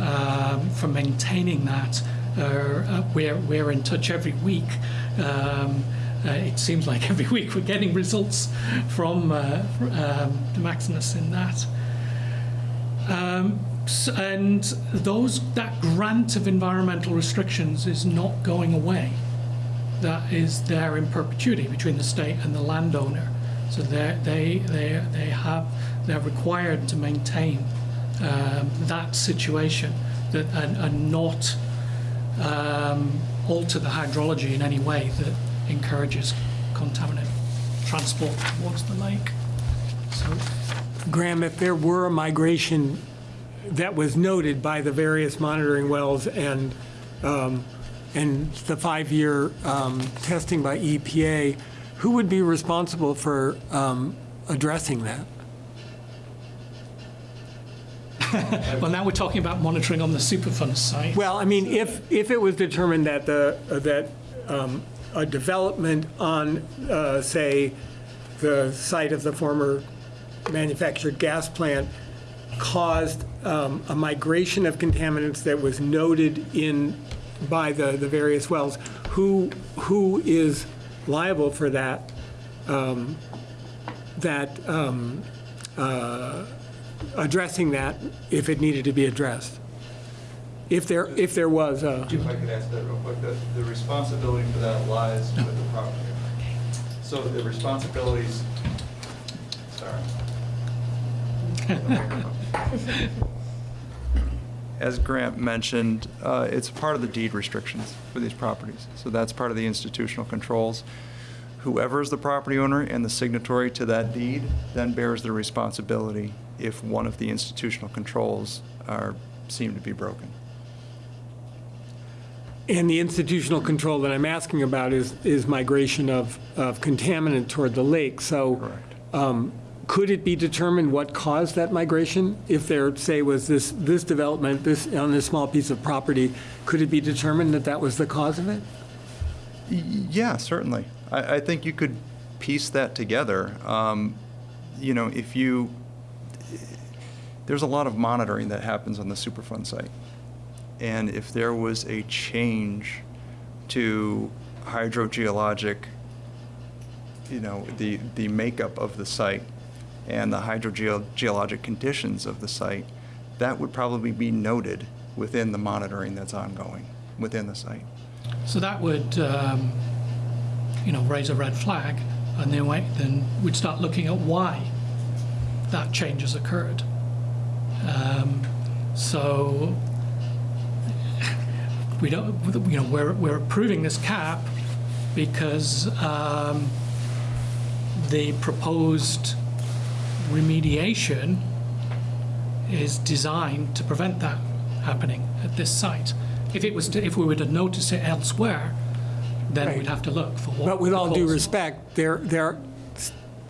um, for maintaining that. Uh, we're, we're in touch every week. Um, uh, it seems like every week we're getting results from uh, um, the Maximus in that. Um, and those that grant of environmental restrictions is not going away. That is there in perpetuity between the state and the landowner. So they they they they have they're required to maintain um, that situation that and, and not um, alter the hydrology in any way that encourages contaminant transport towards the lake. So Graham, if there were a migration that was noted by the various monitoring wells and, um, and the five-year um, testing by EPA, who would be responsible for um, addressing that? Well, now we're talking about monitoring on the Superfund site. Well, I mean, if, if it was determined that the, that um, a development on, uh, say, the site of the former manufactured gas plant caused um, a migration of contaminants that was noted in, by the, the various wells, who, who is liable for that, um, that, um, uh, addressing that if it needed to be addressed? If there, if there was a, If I could ask that real quick, the, the responsibility for that lies with the property. So the responsibilities, sorry. As Grant mentioned, uh, it's part of the deed restrictions for these properties. So that's part of the institutional controls. whoever is the property owner and the signatory to that deed then bears the responsibility if one of the institutional controls are, seem to be broken. And the institutional control that I'm asking about is, is migration of, of contaminant toward the lake. So Correct. um, could it be determined what caused that migration? If there, say, was this, this development, this, on this small piece of property, could it be determined that that was the cause of it? Yeah, certainly. I, I think you could piece that together. Um, You know, if you, there's a lot of monitoring that happens on the Superfund site. And if there was a change to hydrogeologic, you know, the, the makeup of the site and the hydrogeologic conditions of the site, that would probably be noted within the monitoring that's ongoing within the site. So that would, um, you know, raise a red flag, and then wait, then we'd start looking at why that change has occurred. Um, so we don't, you know, we're we're approving this cap because um, the proposed remediation is designed to prevent that happening at this site. If it was, to, if we were to notice it elsewhere, then Right. we'd have to look for what. But with all due respect, there, there,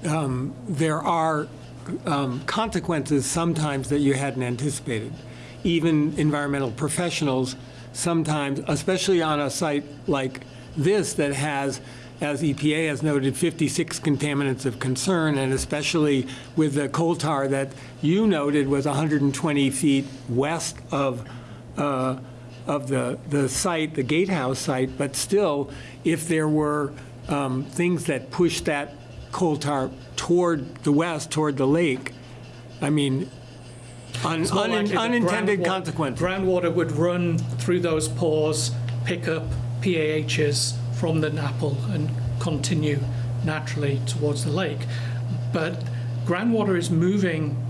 um, there are um, consequences sometimes that you hadn't anticipated. Even environmental professionals sometimes, especially on a site like this that has, as EPA has noted, 56 contaminants of concern, and especially with the coal tar that you noted was 120 feet west of, uh, of the, the site, the gatehouse site, but still, if there were um, things that pushed that coal tar toward the west, toward the lake, I mean, un- more un- unintended consequences. Groundwater would run through those pores, pick up PAHs from the NAPL and continue naturally towards the lake. But groundwater is moving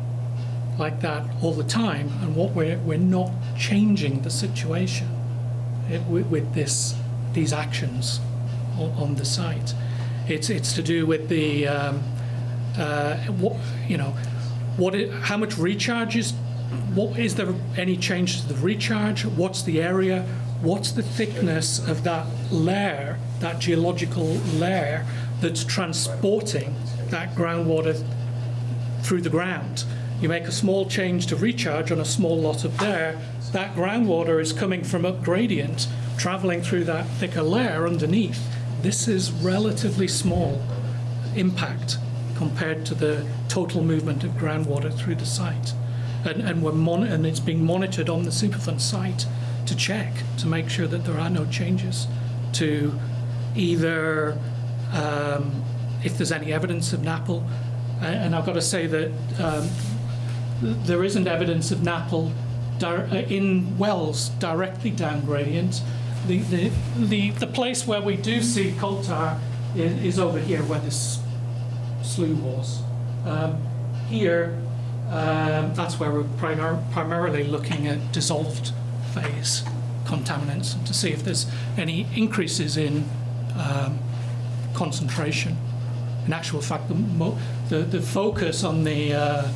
like that all the time, and what we're, we're not changing the situation it, with, with this, these actions on, on the site. It's, it's to do with the, um, uh, what, you know, what it, how much recharge is, what, is there any change to the recharge? What's the area? What's the thickness of that layer, that geological layer that's transporting that groundwater through the ground. You make a small change to recharge on a small lot up there, that groundwater is coming from up gradient, traveling through that thicker layer underneath. This is relatively small impact compared to the total movement of groundwater through the site. And, and we're and it's being monitored on the Superfund site to check, to make sure that there are no changes to either um, if there's any evidence of NAPL. And I've got to say that um, there isn't evidence of NAPL uh, in wells directly down gradient. The, the, the, the place where we do see coal tar is, is over here where this slough was. Um, here, um, that's where we're primar- primarily looking at dissolved phase contaminants and to see if there's any increases in um, concentration. In actual fact, the, the, the focus on the uh,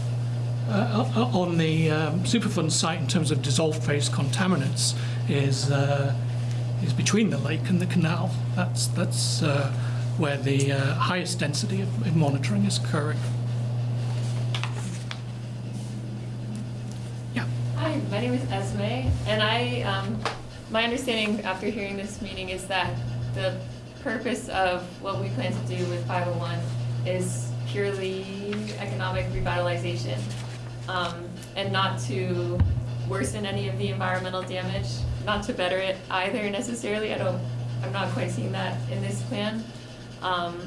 uh, on the um, Superfund site in terms of dissolved phase contaminants is uh, is between the lake and the canal. That's that's uh, where the uh, highest density of, of monitoring is occurring. Yeah. Hi, my name is Esme, and I, um, my understanding after hearing this meeting is that the purpose of what we plan to do with 501 is purely economic revitalization, um, and not to worsen any of the environmental damage, not to better it either necessarily. I don't, I'm not quite seeing that in this plan. Um,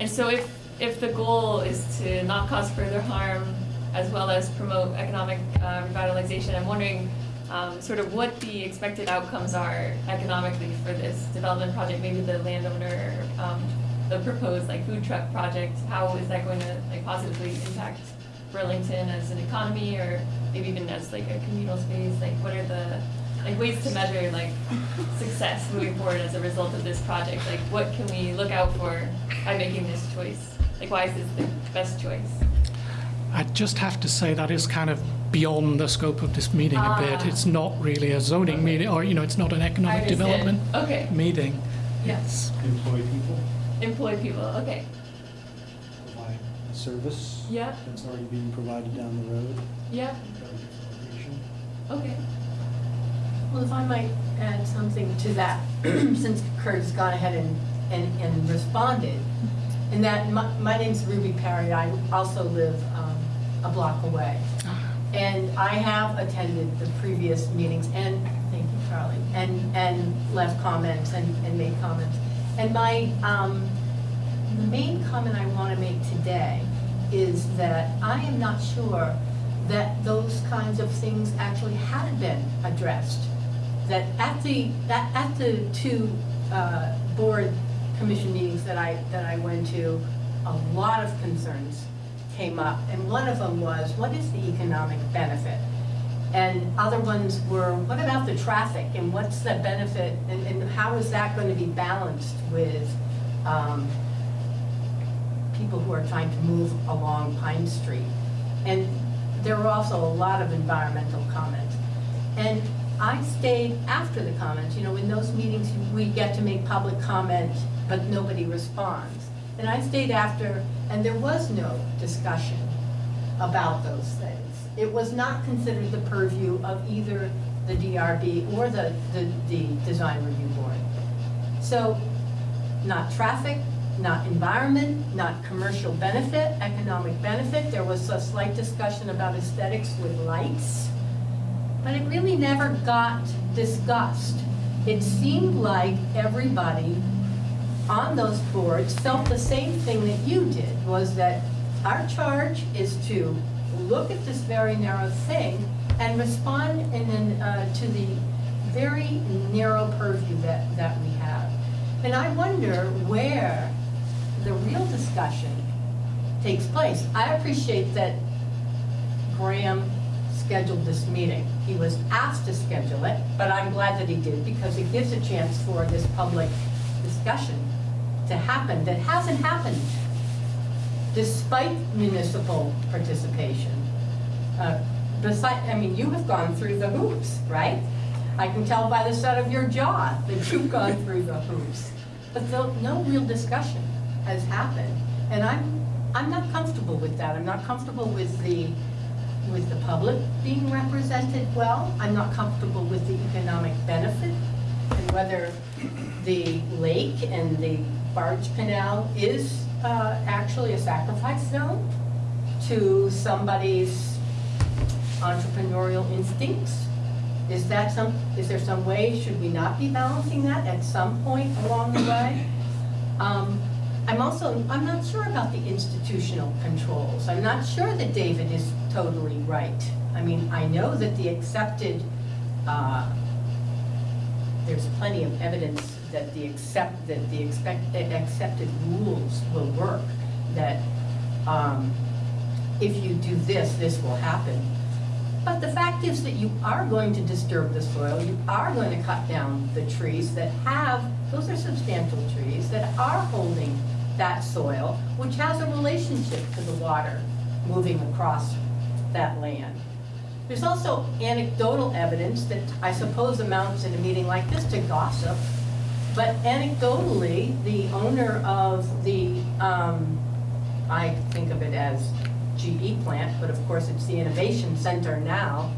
and so if, if the goal is to not cause further harm as well as promote economic uh, revitalization, I'm wondering um, sort of what the expected outcomes are economically for this development project, maybe the landowner, um, the proposed like food truck project, how is that going to like positively impact Burlington as an economy or maybe even as like a communal space, like what are the like ways to measure like success moving forward as a result of this project. Like what can we look out for by making this choice? Like why is this the best choice? I just have to say that is kind of beyond the scope of this meeting a bit. Ah. It's not really a zoning meeting, or, you know, it's not an economic understand. development Okay. meeting. Yes. employ people, Employ people. Okay. provide a service Yeah. that's already being provided down the road. Yeah. Okay. Well, if I might add something to that, since Kurt has gone ahead and, and, and responded, and that, my, my name's Ruby Perry, I also live, um, a block away. And I have attended the previous meetings, and, thank you, Charlie, and, and left comments and, and made comments. And my, um, the main comment I want to make today is that I am not sure that those kinds of things actually had been addressed. That at the, that at the two, uh, board commission meetings that I, that I went to, a lot of concerns came up, and one of them was, what is the economic benefit? And other ones were, what about the traffic, and what's the benefit, and, and how is that going to be balanced with, um, people who are trying to move along Pine Street? And there were also a lot of environmental comments. And I stayed after the comments, you know, in those meetings, we get to make public comment, but nobody responds. And I stayed after, and there was no discussion about those things. It was not considered the purview of either the DRB or the, the, the Design Review Board. So, not traffic, not environment, not commercial benefit, economic benefit. There was a slight discussion about aesthetics with lights, but it really never got discussed. It seemed like everybody on those boards felt the same thing that you did, was that our charge is to look at this very narrow thing and respond in, an, uh, to the very narrow purview that, that we have. And I wonder where the real discussion takes place. I appreciate that Graham scheduled this meeting. He was asked to schedule it, but I'm glad that he did because it gives a chance for this public discussion to happen that hasn't happened despite municipal participation. Uh, I mean, you have gone through the hoops, right? I can tell by the set of your jaw that you've gone through the hoops. But though, no real discussion has happened. And I'm, I'm not comfortable with that. I'm not comfortable with the, with the public being represented well. I'm not comfortable with the economic benefit and whether the lake and the barge canal is uh, actually a sacrifice zone to somebody's entrepreneurial instincts? Is that some, is there some way, should we not be balancing that at some point along the way? Um, I'm also, I'm not sure about the institutional controls. I'm not sure that David is totally right. I mean, I know that the accepted, uh, there's plenty of evidence that the accept, that the expect, accepted rules will work, that, um, if you do this, this will happen. But the fact is that you are going to disturb the soil, you are going to cut down the trees that have, those are substantial trees, that are holding that soil, which has a relationship to the water moving across that land. There's also anecdotal evidence that I suppose amounts in a meeting like this to gossip, but anecdotally, the owner of the, um, I think of it as GE plant, but of course it's the Innovation Center now,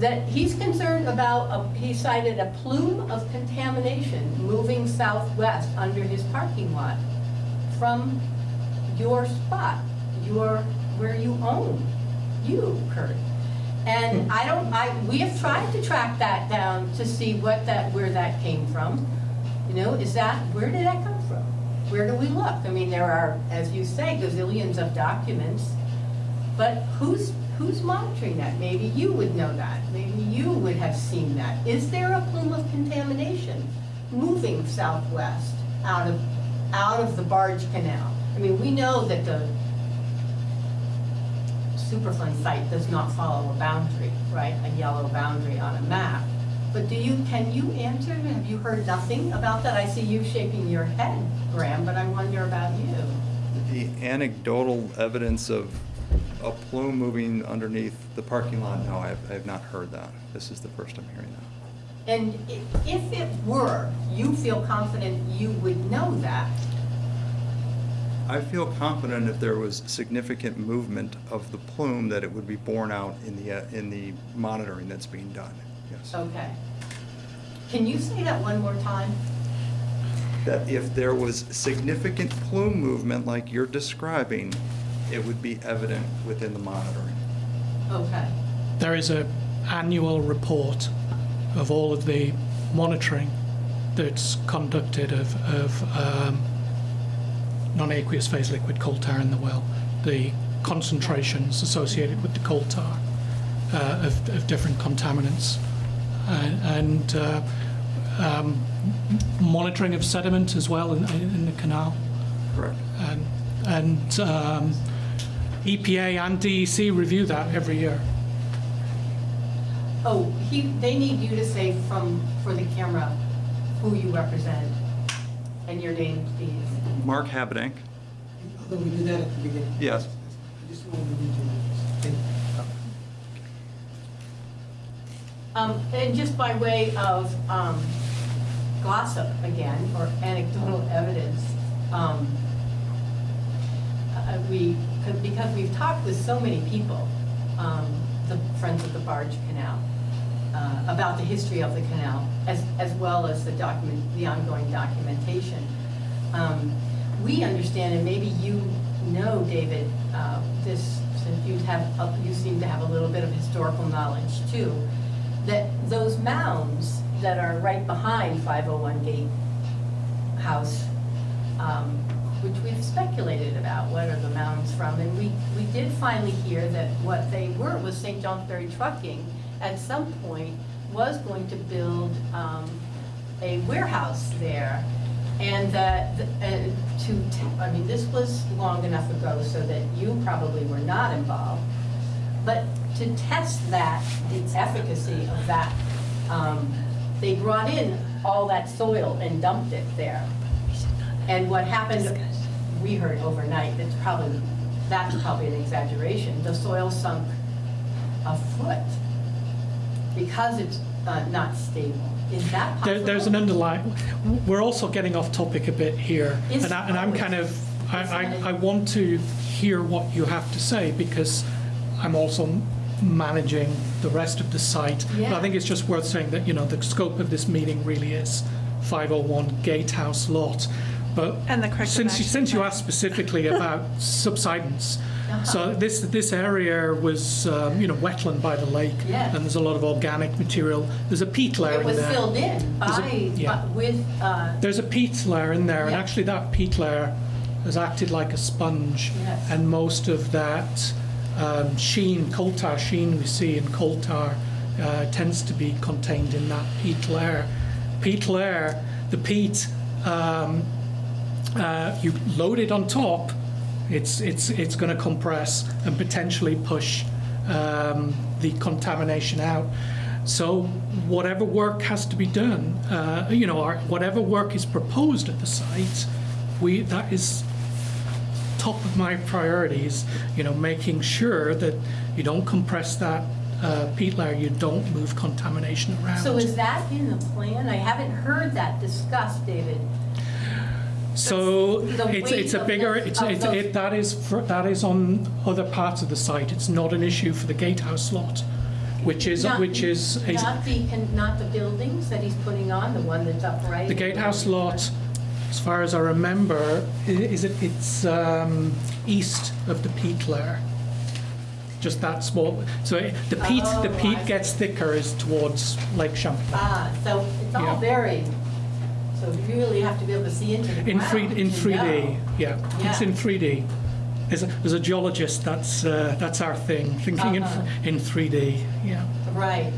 that he's concerned about, a- he cited a plume of contamination moving southwest under his parking lot from your spot, your, where you own, you, Kurt. And I don't, I, we have tried to track that down to see what that, where that came from. You know, is that, where did that come from? Where do we look? I mean, there are, as you say, gazillions of documents, but who's, who's monitoring that? Maybe you would know that, maybe you would have seen that. Is there a plume of contamination moving southwest out of, out of the barge canal? I mean, we know that the Superfund site does not follow a boundary, right? A yellow boundary on a map. But do you, can you answer? Have you heard nothing about that? I see you shaking your head, Graham, but I wonder about you. The anecdotal evidence of a plume moving underneath the parking lot, no, I have, I have not heard that. This is the first I'm hearing that. And if it were, you feel confident you would know that? I feel confident if there was significant movement of the plume, that it would be borne out in the, uh, in the monitoring that's being done. Okay. Can you say that one more time? That if there was significant plume movement like you're describing, it would be evident within the monitoring. Okay. There is a annual report of all of the monitoring that's conducted of, of um, non-aqueous phase liquid coal tar in the well, the concentrations associated with the coal tar uh, of, of different contaminants, and, and uh, um, monitoring of sediment as well in, in the canal Correct. and, and um, EPA and DEC review that every year. Oh, he, they need you to say from, for the camera, who you represent and your name, please. Mark Habedank, Although we did that at the beginning. yes. I just wanted to read you this. Thank you. Um, and just by way of, um, gossip again, or anecdotal evidence, um, uh, we, because we've talked with so many people, um, the Friends of the Barge Canal, uh, about the history of the canal, as, as well as the document, the ongoing documentation. Um, we understand, and maybe you know, David, uh, this, since you have, a- you seem to have a little bit of historical knowledge too, that those mounds that are right behind 501 Gate House, um, which we've speculated about, what are the mounds from? And we, we did finally hear that what they were was St. Johnsbury Trucking, at some point, was going to build um, a warehouse there. And that, uh, to, I mean, this was long enough ago so that you probably were not involved. But to test that, the efficacy of that, um, they brought in all that soil and dumped it there. And what happened, we heard overnight, that's probably, that's probably an exaggeration, the soil sunk a foot because it's uh, not stable. Is that There, possible? there's an underlying, we're also getting off topic a bit here. And I, and I'm kind of, I, I, I want to hear what you have to say because I'm also managing the rest of the site. But I think it's just worth saying that, you know, the scope of this meeting really is 501 Gatehouse Lot. But And the corrective since, you- since you asked specifically about subsidence, Uh-huh. so this, this area was, um, you know, wetland by the lake. Yeah. And there's a lot of organic material. There's a peat layer It in was there. filled in There's a- by, yeah. by- with, uh, There's a peat layer in there, and actually that peat layer has acted like a sponge. Yes. And most of that um, sheen, coal tar sheen we see in coal tar uh, tends to be contained in that peat layer. Peat layer, the peat, um, uh, you load it on top, it's, it's, it's going to compress and potentially push um, the contamination out. So whatever work has to be done, uh, you know, or whatever work is proposed at the site, we, that is top of my priorities, you know, making sure that you don't compress that uh, peat layer, you don't move contamination around. so is that in the plan? I haven't heard that discussed, David. So it's, it's a bigger, the- it's, it's, it, that is, for- that is on other parts of the site. It's not an issue for the gatehouse lot, which is, Not- which is, Not the, con- not the buildings that he's putting on, the one that's upright? the gatehouse lot, as far as I remember, is it, it's um, east of the peat layer. Just that small, so it- the peat, the Oh, peat I gets thicker is towards Lake Champlain. Ah, so it's all Yeah. very, so you really have to be able to see into the In three, ground in to 3D, know. yeah, it's in 3D. As a, as a geologist, that's, uh, that's our thing, thinking in, Uh-huh. in 3D, yeah. Right.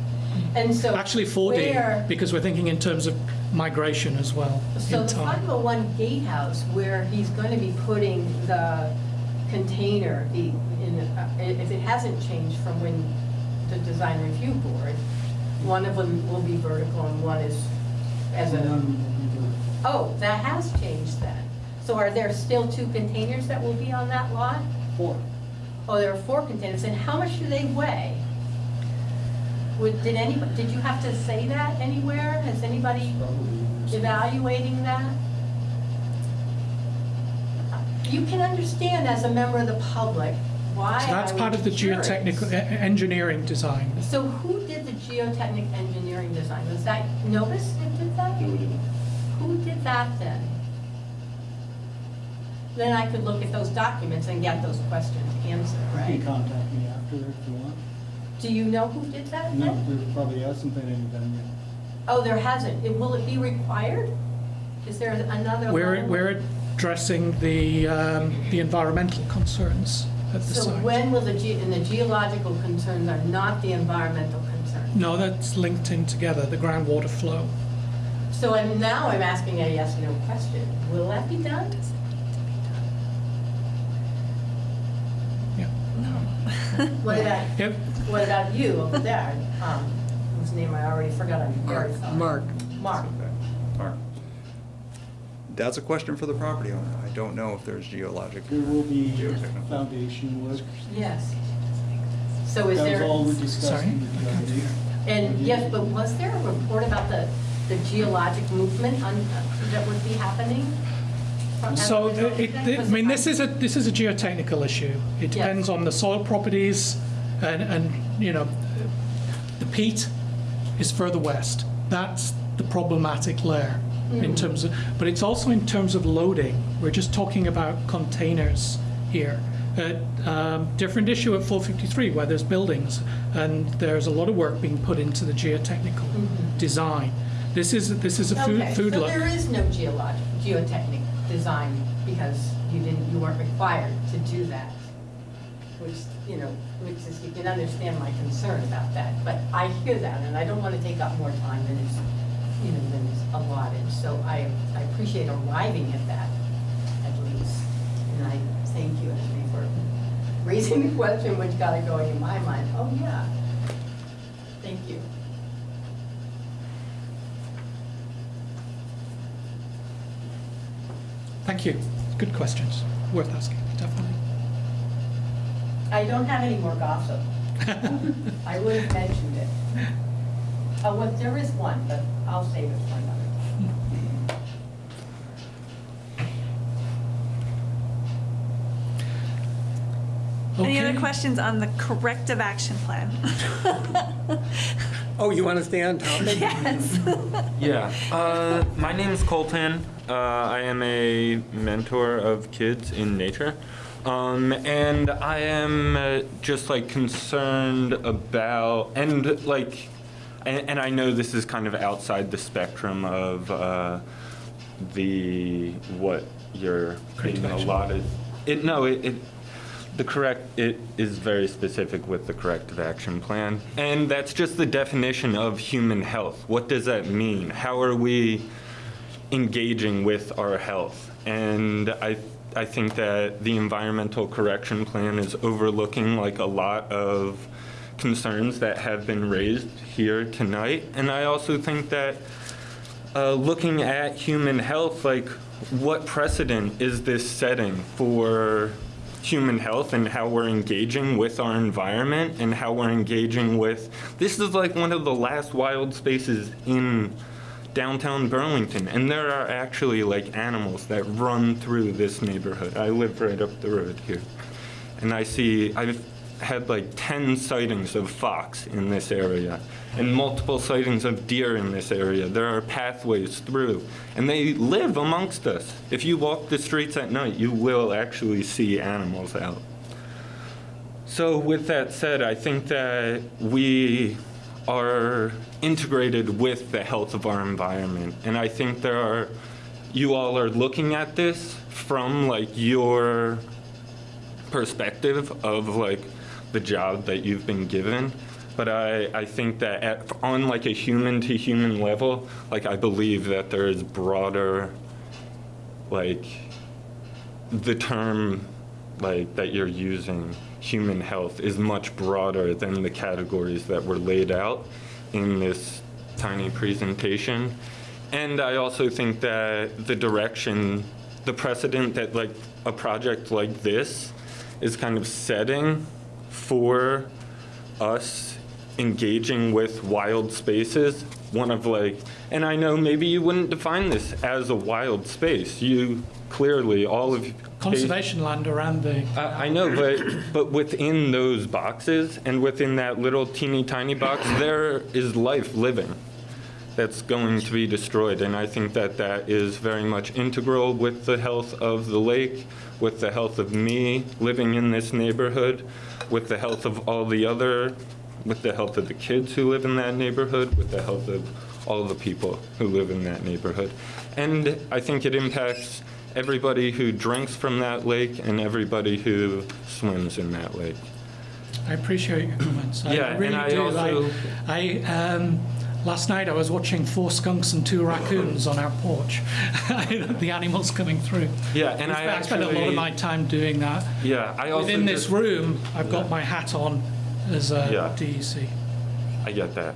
And so. Actually 4D, where- because we're thinking in terms of migration as well, So in the time. 501 gatehouse, where he's going to be putting the container, the, in, uh, if it hasn't changed from when the design review board One of them will be vertical and one is as a, then we'll be the- oh, that has changed then. So are there still two containers that will be on that lot? Four. Oh, there are four containers, and how much do they weigh? Would, did anybody, did you have to say that anywhere? Has anybody evaluating that? You can understand as a member of the public why So that's I part would of the be curious. geotechnical, e- engineering design. So who did the geotechnic engineering design? Was that Nobis that did that? Who did that then? Then I could look at those documents and get those questions answered, You right? can contact me after if you want. Do you know who did that No, then? there probably hasn't been any done yet. Oh, there hasn't. It- Will it be required? Is there another We're, level? we're addressing the, um, the environmental concerns at the So site. when will the, ge- and the geological concerns are not the environmental concerns? No, that's linked in together, the groundwater flow. So I'm, now I'm asking a yes, no question. Will that be done? Yeah. What about, Yep. what about you over there? Um, whose name I already forgot, I'm very sorry. Mark. Mark. Mark. That's a question for the property owner. I don't know if there's geologic. There will be Geotechnical. foundation work. Yes. So is That was there, all we discussed Sorry? in the DRB. and yes, but was there a report about the, the geologic movement on, that would be happening? So, it, I mean, this is a, this is a geotechnical issue. It Yes. depends on the soil properties and, and, you know, the peat is further west. That's the problematic layer in Mm. terms of, but it's also in terms of loading. We're just talking about containers here. Uh, um, different issue at 453 where there's buildings and there's a lot of work being put into the geotechnical design. This is, this is a food, Mm-hmm. Okay, food so look. there is no geologic, geotechnic design because you didn't, you weren't required to do that. Which, you know, which is, you can understand my concern about that, but I hear that and I don't want to take up more time than is, you know, than is allotted. So I, I appreciate arriving at that at least. And I thank you, Ashley, for raising the question which got it going in my mind. Oh, yeah. Thank you. Thank you. Good questions. Worth asking, definitely. I don't have any more gossip. I would have mentioned it. Oh, well, there is one, but I'll save it for another time. Any other questions on the corrective action plan? Oh, you want to stay on topic? Yes. Yeah, uh, my name is Colton. Uh, I am a mentor of kids in nature. Um, and I am uh, just like concerned about, and like, and, and I know this is kind of outside the spectrum of uh, the what you're being allotted. It no, it, it the correct it is very specific with the corrective action plan, and that's just the definition of human health. What does that mean? How are we engaging with our health? And I I think that the environmental correction plan is overlooking like a lot of concerns that have been raised here tonight, and I also think that uh, looking at human health, like what precedent is this setting for human health and how we're engaging with our environment and how we're engaging with this is like one of the last wild spaces in downtown Burlington and there are actually like animals that run through this neighborhood. I live right up the road here and I see I've had like 10 sightings of fox in this area and multiple sightings of deer in this area. There are pathways through and they live amongst us. If you walk the streets at night, you will actually see animals out. So with that said, I think that we are integrated with the health of our environment. And I think there are, you all are looking at this from like your perspective of like the job that you've been given. But I, I think that at, on like a human to human level, like I believe that there is broader, like the term like that you're using, human health, is much broader than the categories that were laid out in this tiny presentation. And I also think that the direction, the precedent that like a project like this is kind of setting for us engaging with wild spaces, one of like, and I know maybe you wouldn't define this as a wild space. You clearly, all of. Conservation land around the, I, I know, but, but within those boxes and within that little teeny tiny box, there is life living that's going to be destroyed. And I think that that is very much integral with the health of the lake, with the health of me living in this neighborhood, with the health of all the other, with the health of the kids who live in that neighborhood, with the health of all the people who live in that neighborhood. And I think it impacts everybody who drinks from that lake and everybody who swims in that lake. I appreciate your comments. I Yeah, and really I do. also- I, I, um, last night I was watching four skunks and two raccoons on our porch. the animals coming through. Yeah, and I I spend a lot of my time doing that. Yeah, I also Within this room, I've got my hat on as a Yeah. DEC. I get that.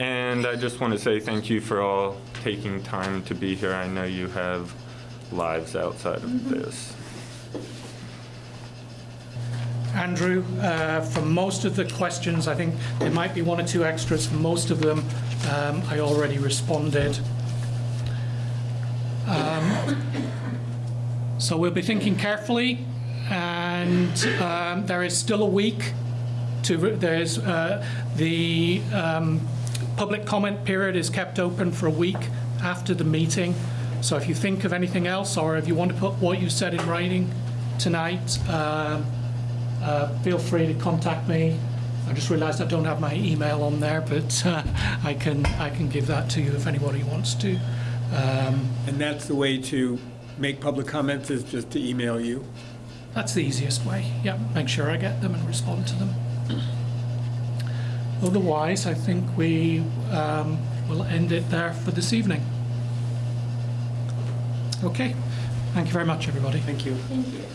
And I just want to say thank you for all taking time to be here. I know you have lives outside of this. Andrew, uh, for most of the questions, I think there might be one or two extras. For most of them, um, I already responded. Um, So we'll be thinking carefully, and um, there is still a week to, there's, uh, the um, public comment period is kept open for a week after the meeting. So if you think of anything else, or if you want to put what you said in writing tonight, um, uh, feel free to contact me. I just realized I don't have my email on there, but uh, I can, I can give that to you if anybody wants to. Um, And that's the way to make public comments, is just to email you. That's the easiest way. Yeah, make sure I get them and respond to them. Otherwise, I think we um, will end it there for this evening. Okay. Thank you very much, everybody. Thank you. Thank you.